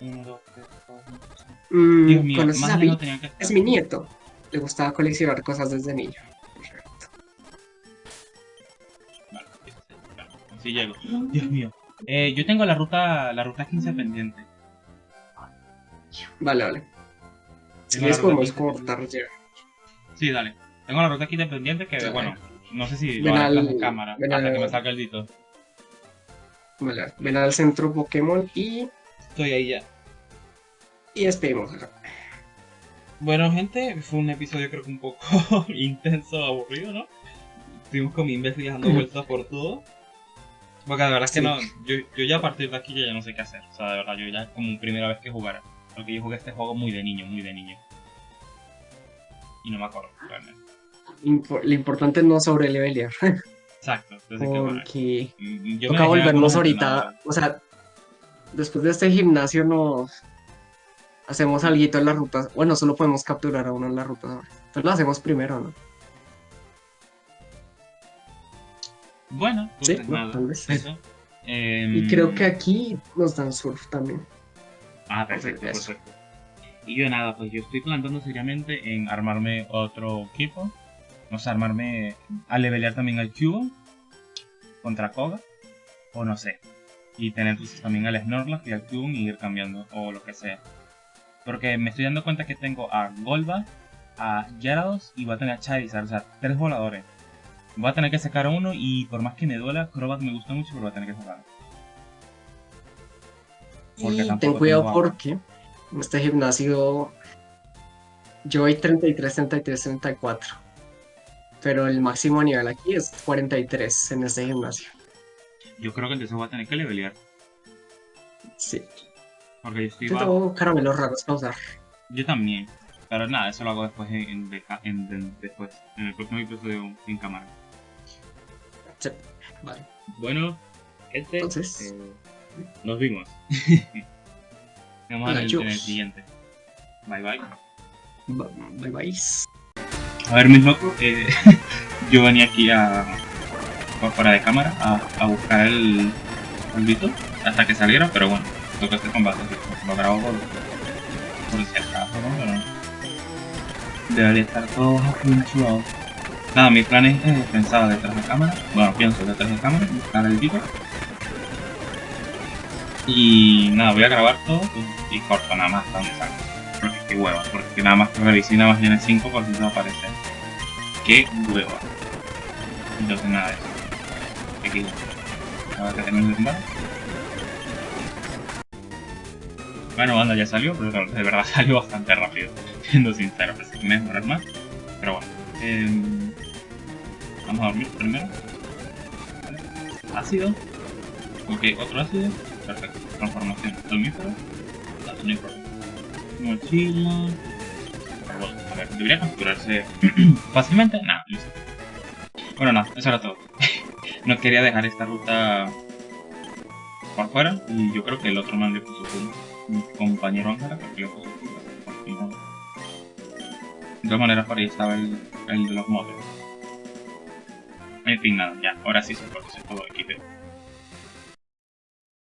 1, 2, 3, 4, 5, 6. Mm, Dios mío, ¿Conoces a Bill? tenía que. Es mi nieto. Le gustaba coleccionar cosas desde niño. Así llego. Dios mío. Eh, yo tengo la ruta, la ruta 15 pendiente. Vale, vale. Si quieres ruta podemos 15 cortar ya. Sí, dale. Tengo la ruta 15 pendiente que, Dale. bueno, no sé si Ven lo al- de cámara ven hasta al- que me salga el dito. Vale, ven al centro Pokémon y, Estoy ahí ya. y despedimos. Bueno, gente, fue un episodio creo que un poco intenso, aburrido, ¿no? Estuvimos con mi imbécil dando vueltas por todo. Porque de verdad es que no, yo, yo ya a partir de aquí ya, ya no sé qué hacer. O sea, de verdad, yo ya es como primera vez que jugar. Porque yo jugué este juego muy de niño, muy de niño. Y no me acuerdo, realmente. Lo importante es no sobrelevelear. Exacto. Entonces, que bueno. Porque mm, toca volvernos ahorita. O sea, después de este gimnasio nos hacemos algo en la ruta. Bueno, solo podemos capturar a uno en la ruta. ahora. Entonces lo hacemos primero, ¿no? Bueno, Sí, entonces no, tal vez. Eso. Y Em, creo que aquí nos dan surf también. Ah, perfecto, Eso. perfecto. Y yo nada, pues yo estoy planteando seriamente en armarme otro equipo. No sé, armarme a levelear también al Cubo contra Koga. O no sé. Y tener pues, también al Snorlax y al Cubone y ir cambiando. O lo que sea. Porque me estoy dando cuenta que tengo a Golba, a Gyarados y voy a tener a Charizard. O sea, tres voladores. Voy a tener que sacar uno y por más que me duela, Crobat me gusta mucho, pero voy a tener que sacarlo. Porque Y ten cuidado porque en este gimnasio yo voy 33, 33, 34. Pero el máximo nivel aquí es 43 en este gimnasio. Yo creo que entonces voy a tener que levelear. Sí. Porque yo estoy Yo tengo caramelos raros para usar. Yo también. Pero nada, eso lo hago después en, en, deja- en- en- después, en el próximo episodio en cámara. Vale. Bueno, gente, Entonces. eh, nos vimos. Nos vemos en el, Adiós. en el siguiente. Bye bye. Bye bye. A ver, mis locos, eh, yo venía aquí a, fuera de cámara a, a buscar el, el Vito hasta que saliera, pero bueno, toca este combate, lo grabo por, por si acaso, ¿no? Pero debería estar todo apunchado. Nada, mi plan es eh, pensar detrás de cámara, bueno, pienso detrás de cámara, buscar el Vito. Y nada, voy a grabar todo y, corto nada más hasta donde salga. Porque qué hueva, porque nada más revisé nada más tiene 5 por si no aparece. Qué hueva. Entonces nada eso. Aquí. Ahora que tenemos el. Bueno, banda ya salió, pero de verdad salió bastante rápido, siendo sincero, así que mejorar más. Pero bueno, em, vamos a dormir primero. Ácido. Ok, otro ácido. Perfecto. Transformación. Somnífero. No, no problema. Mochila. Bueno, a ver, debería capturarse fácilmente. Nada, listo. Bueno, nada, eso era todo. no quería dejar esta ruta por fuera y yo creo que el otro man le puso mi compañero Ángela creo que le puso su de todas maneras por ahí estaba el, el de los modelos en fin nada ya ahora sí se puede hacer todo equipo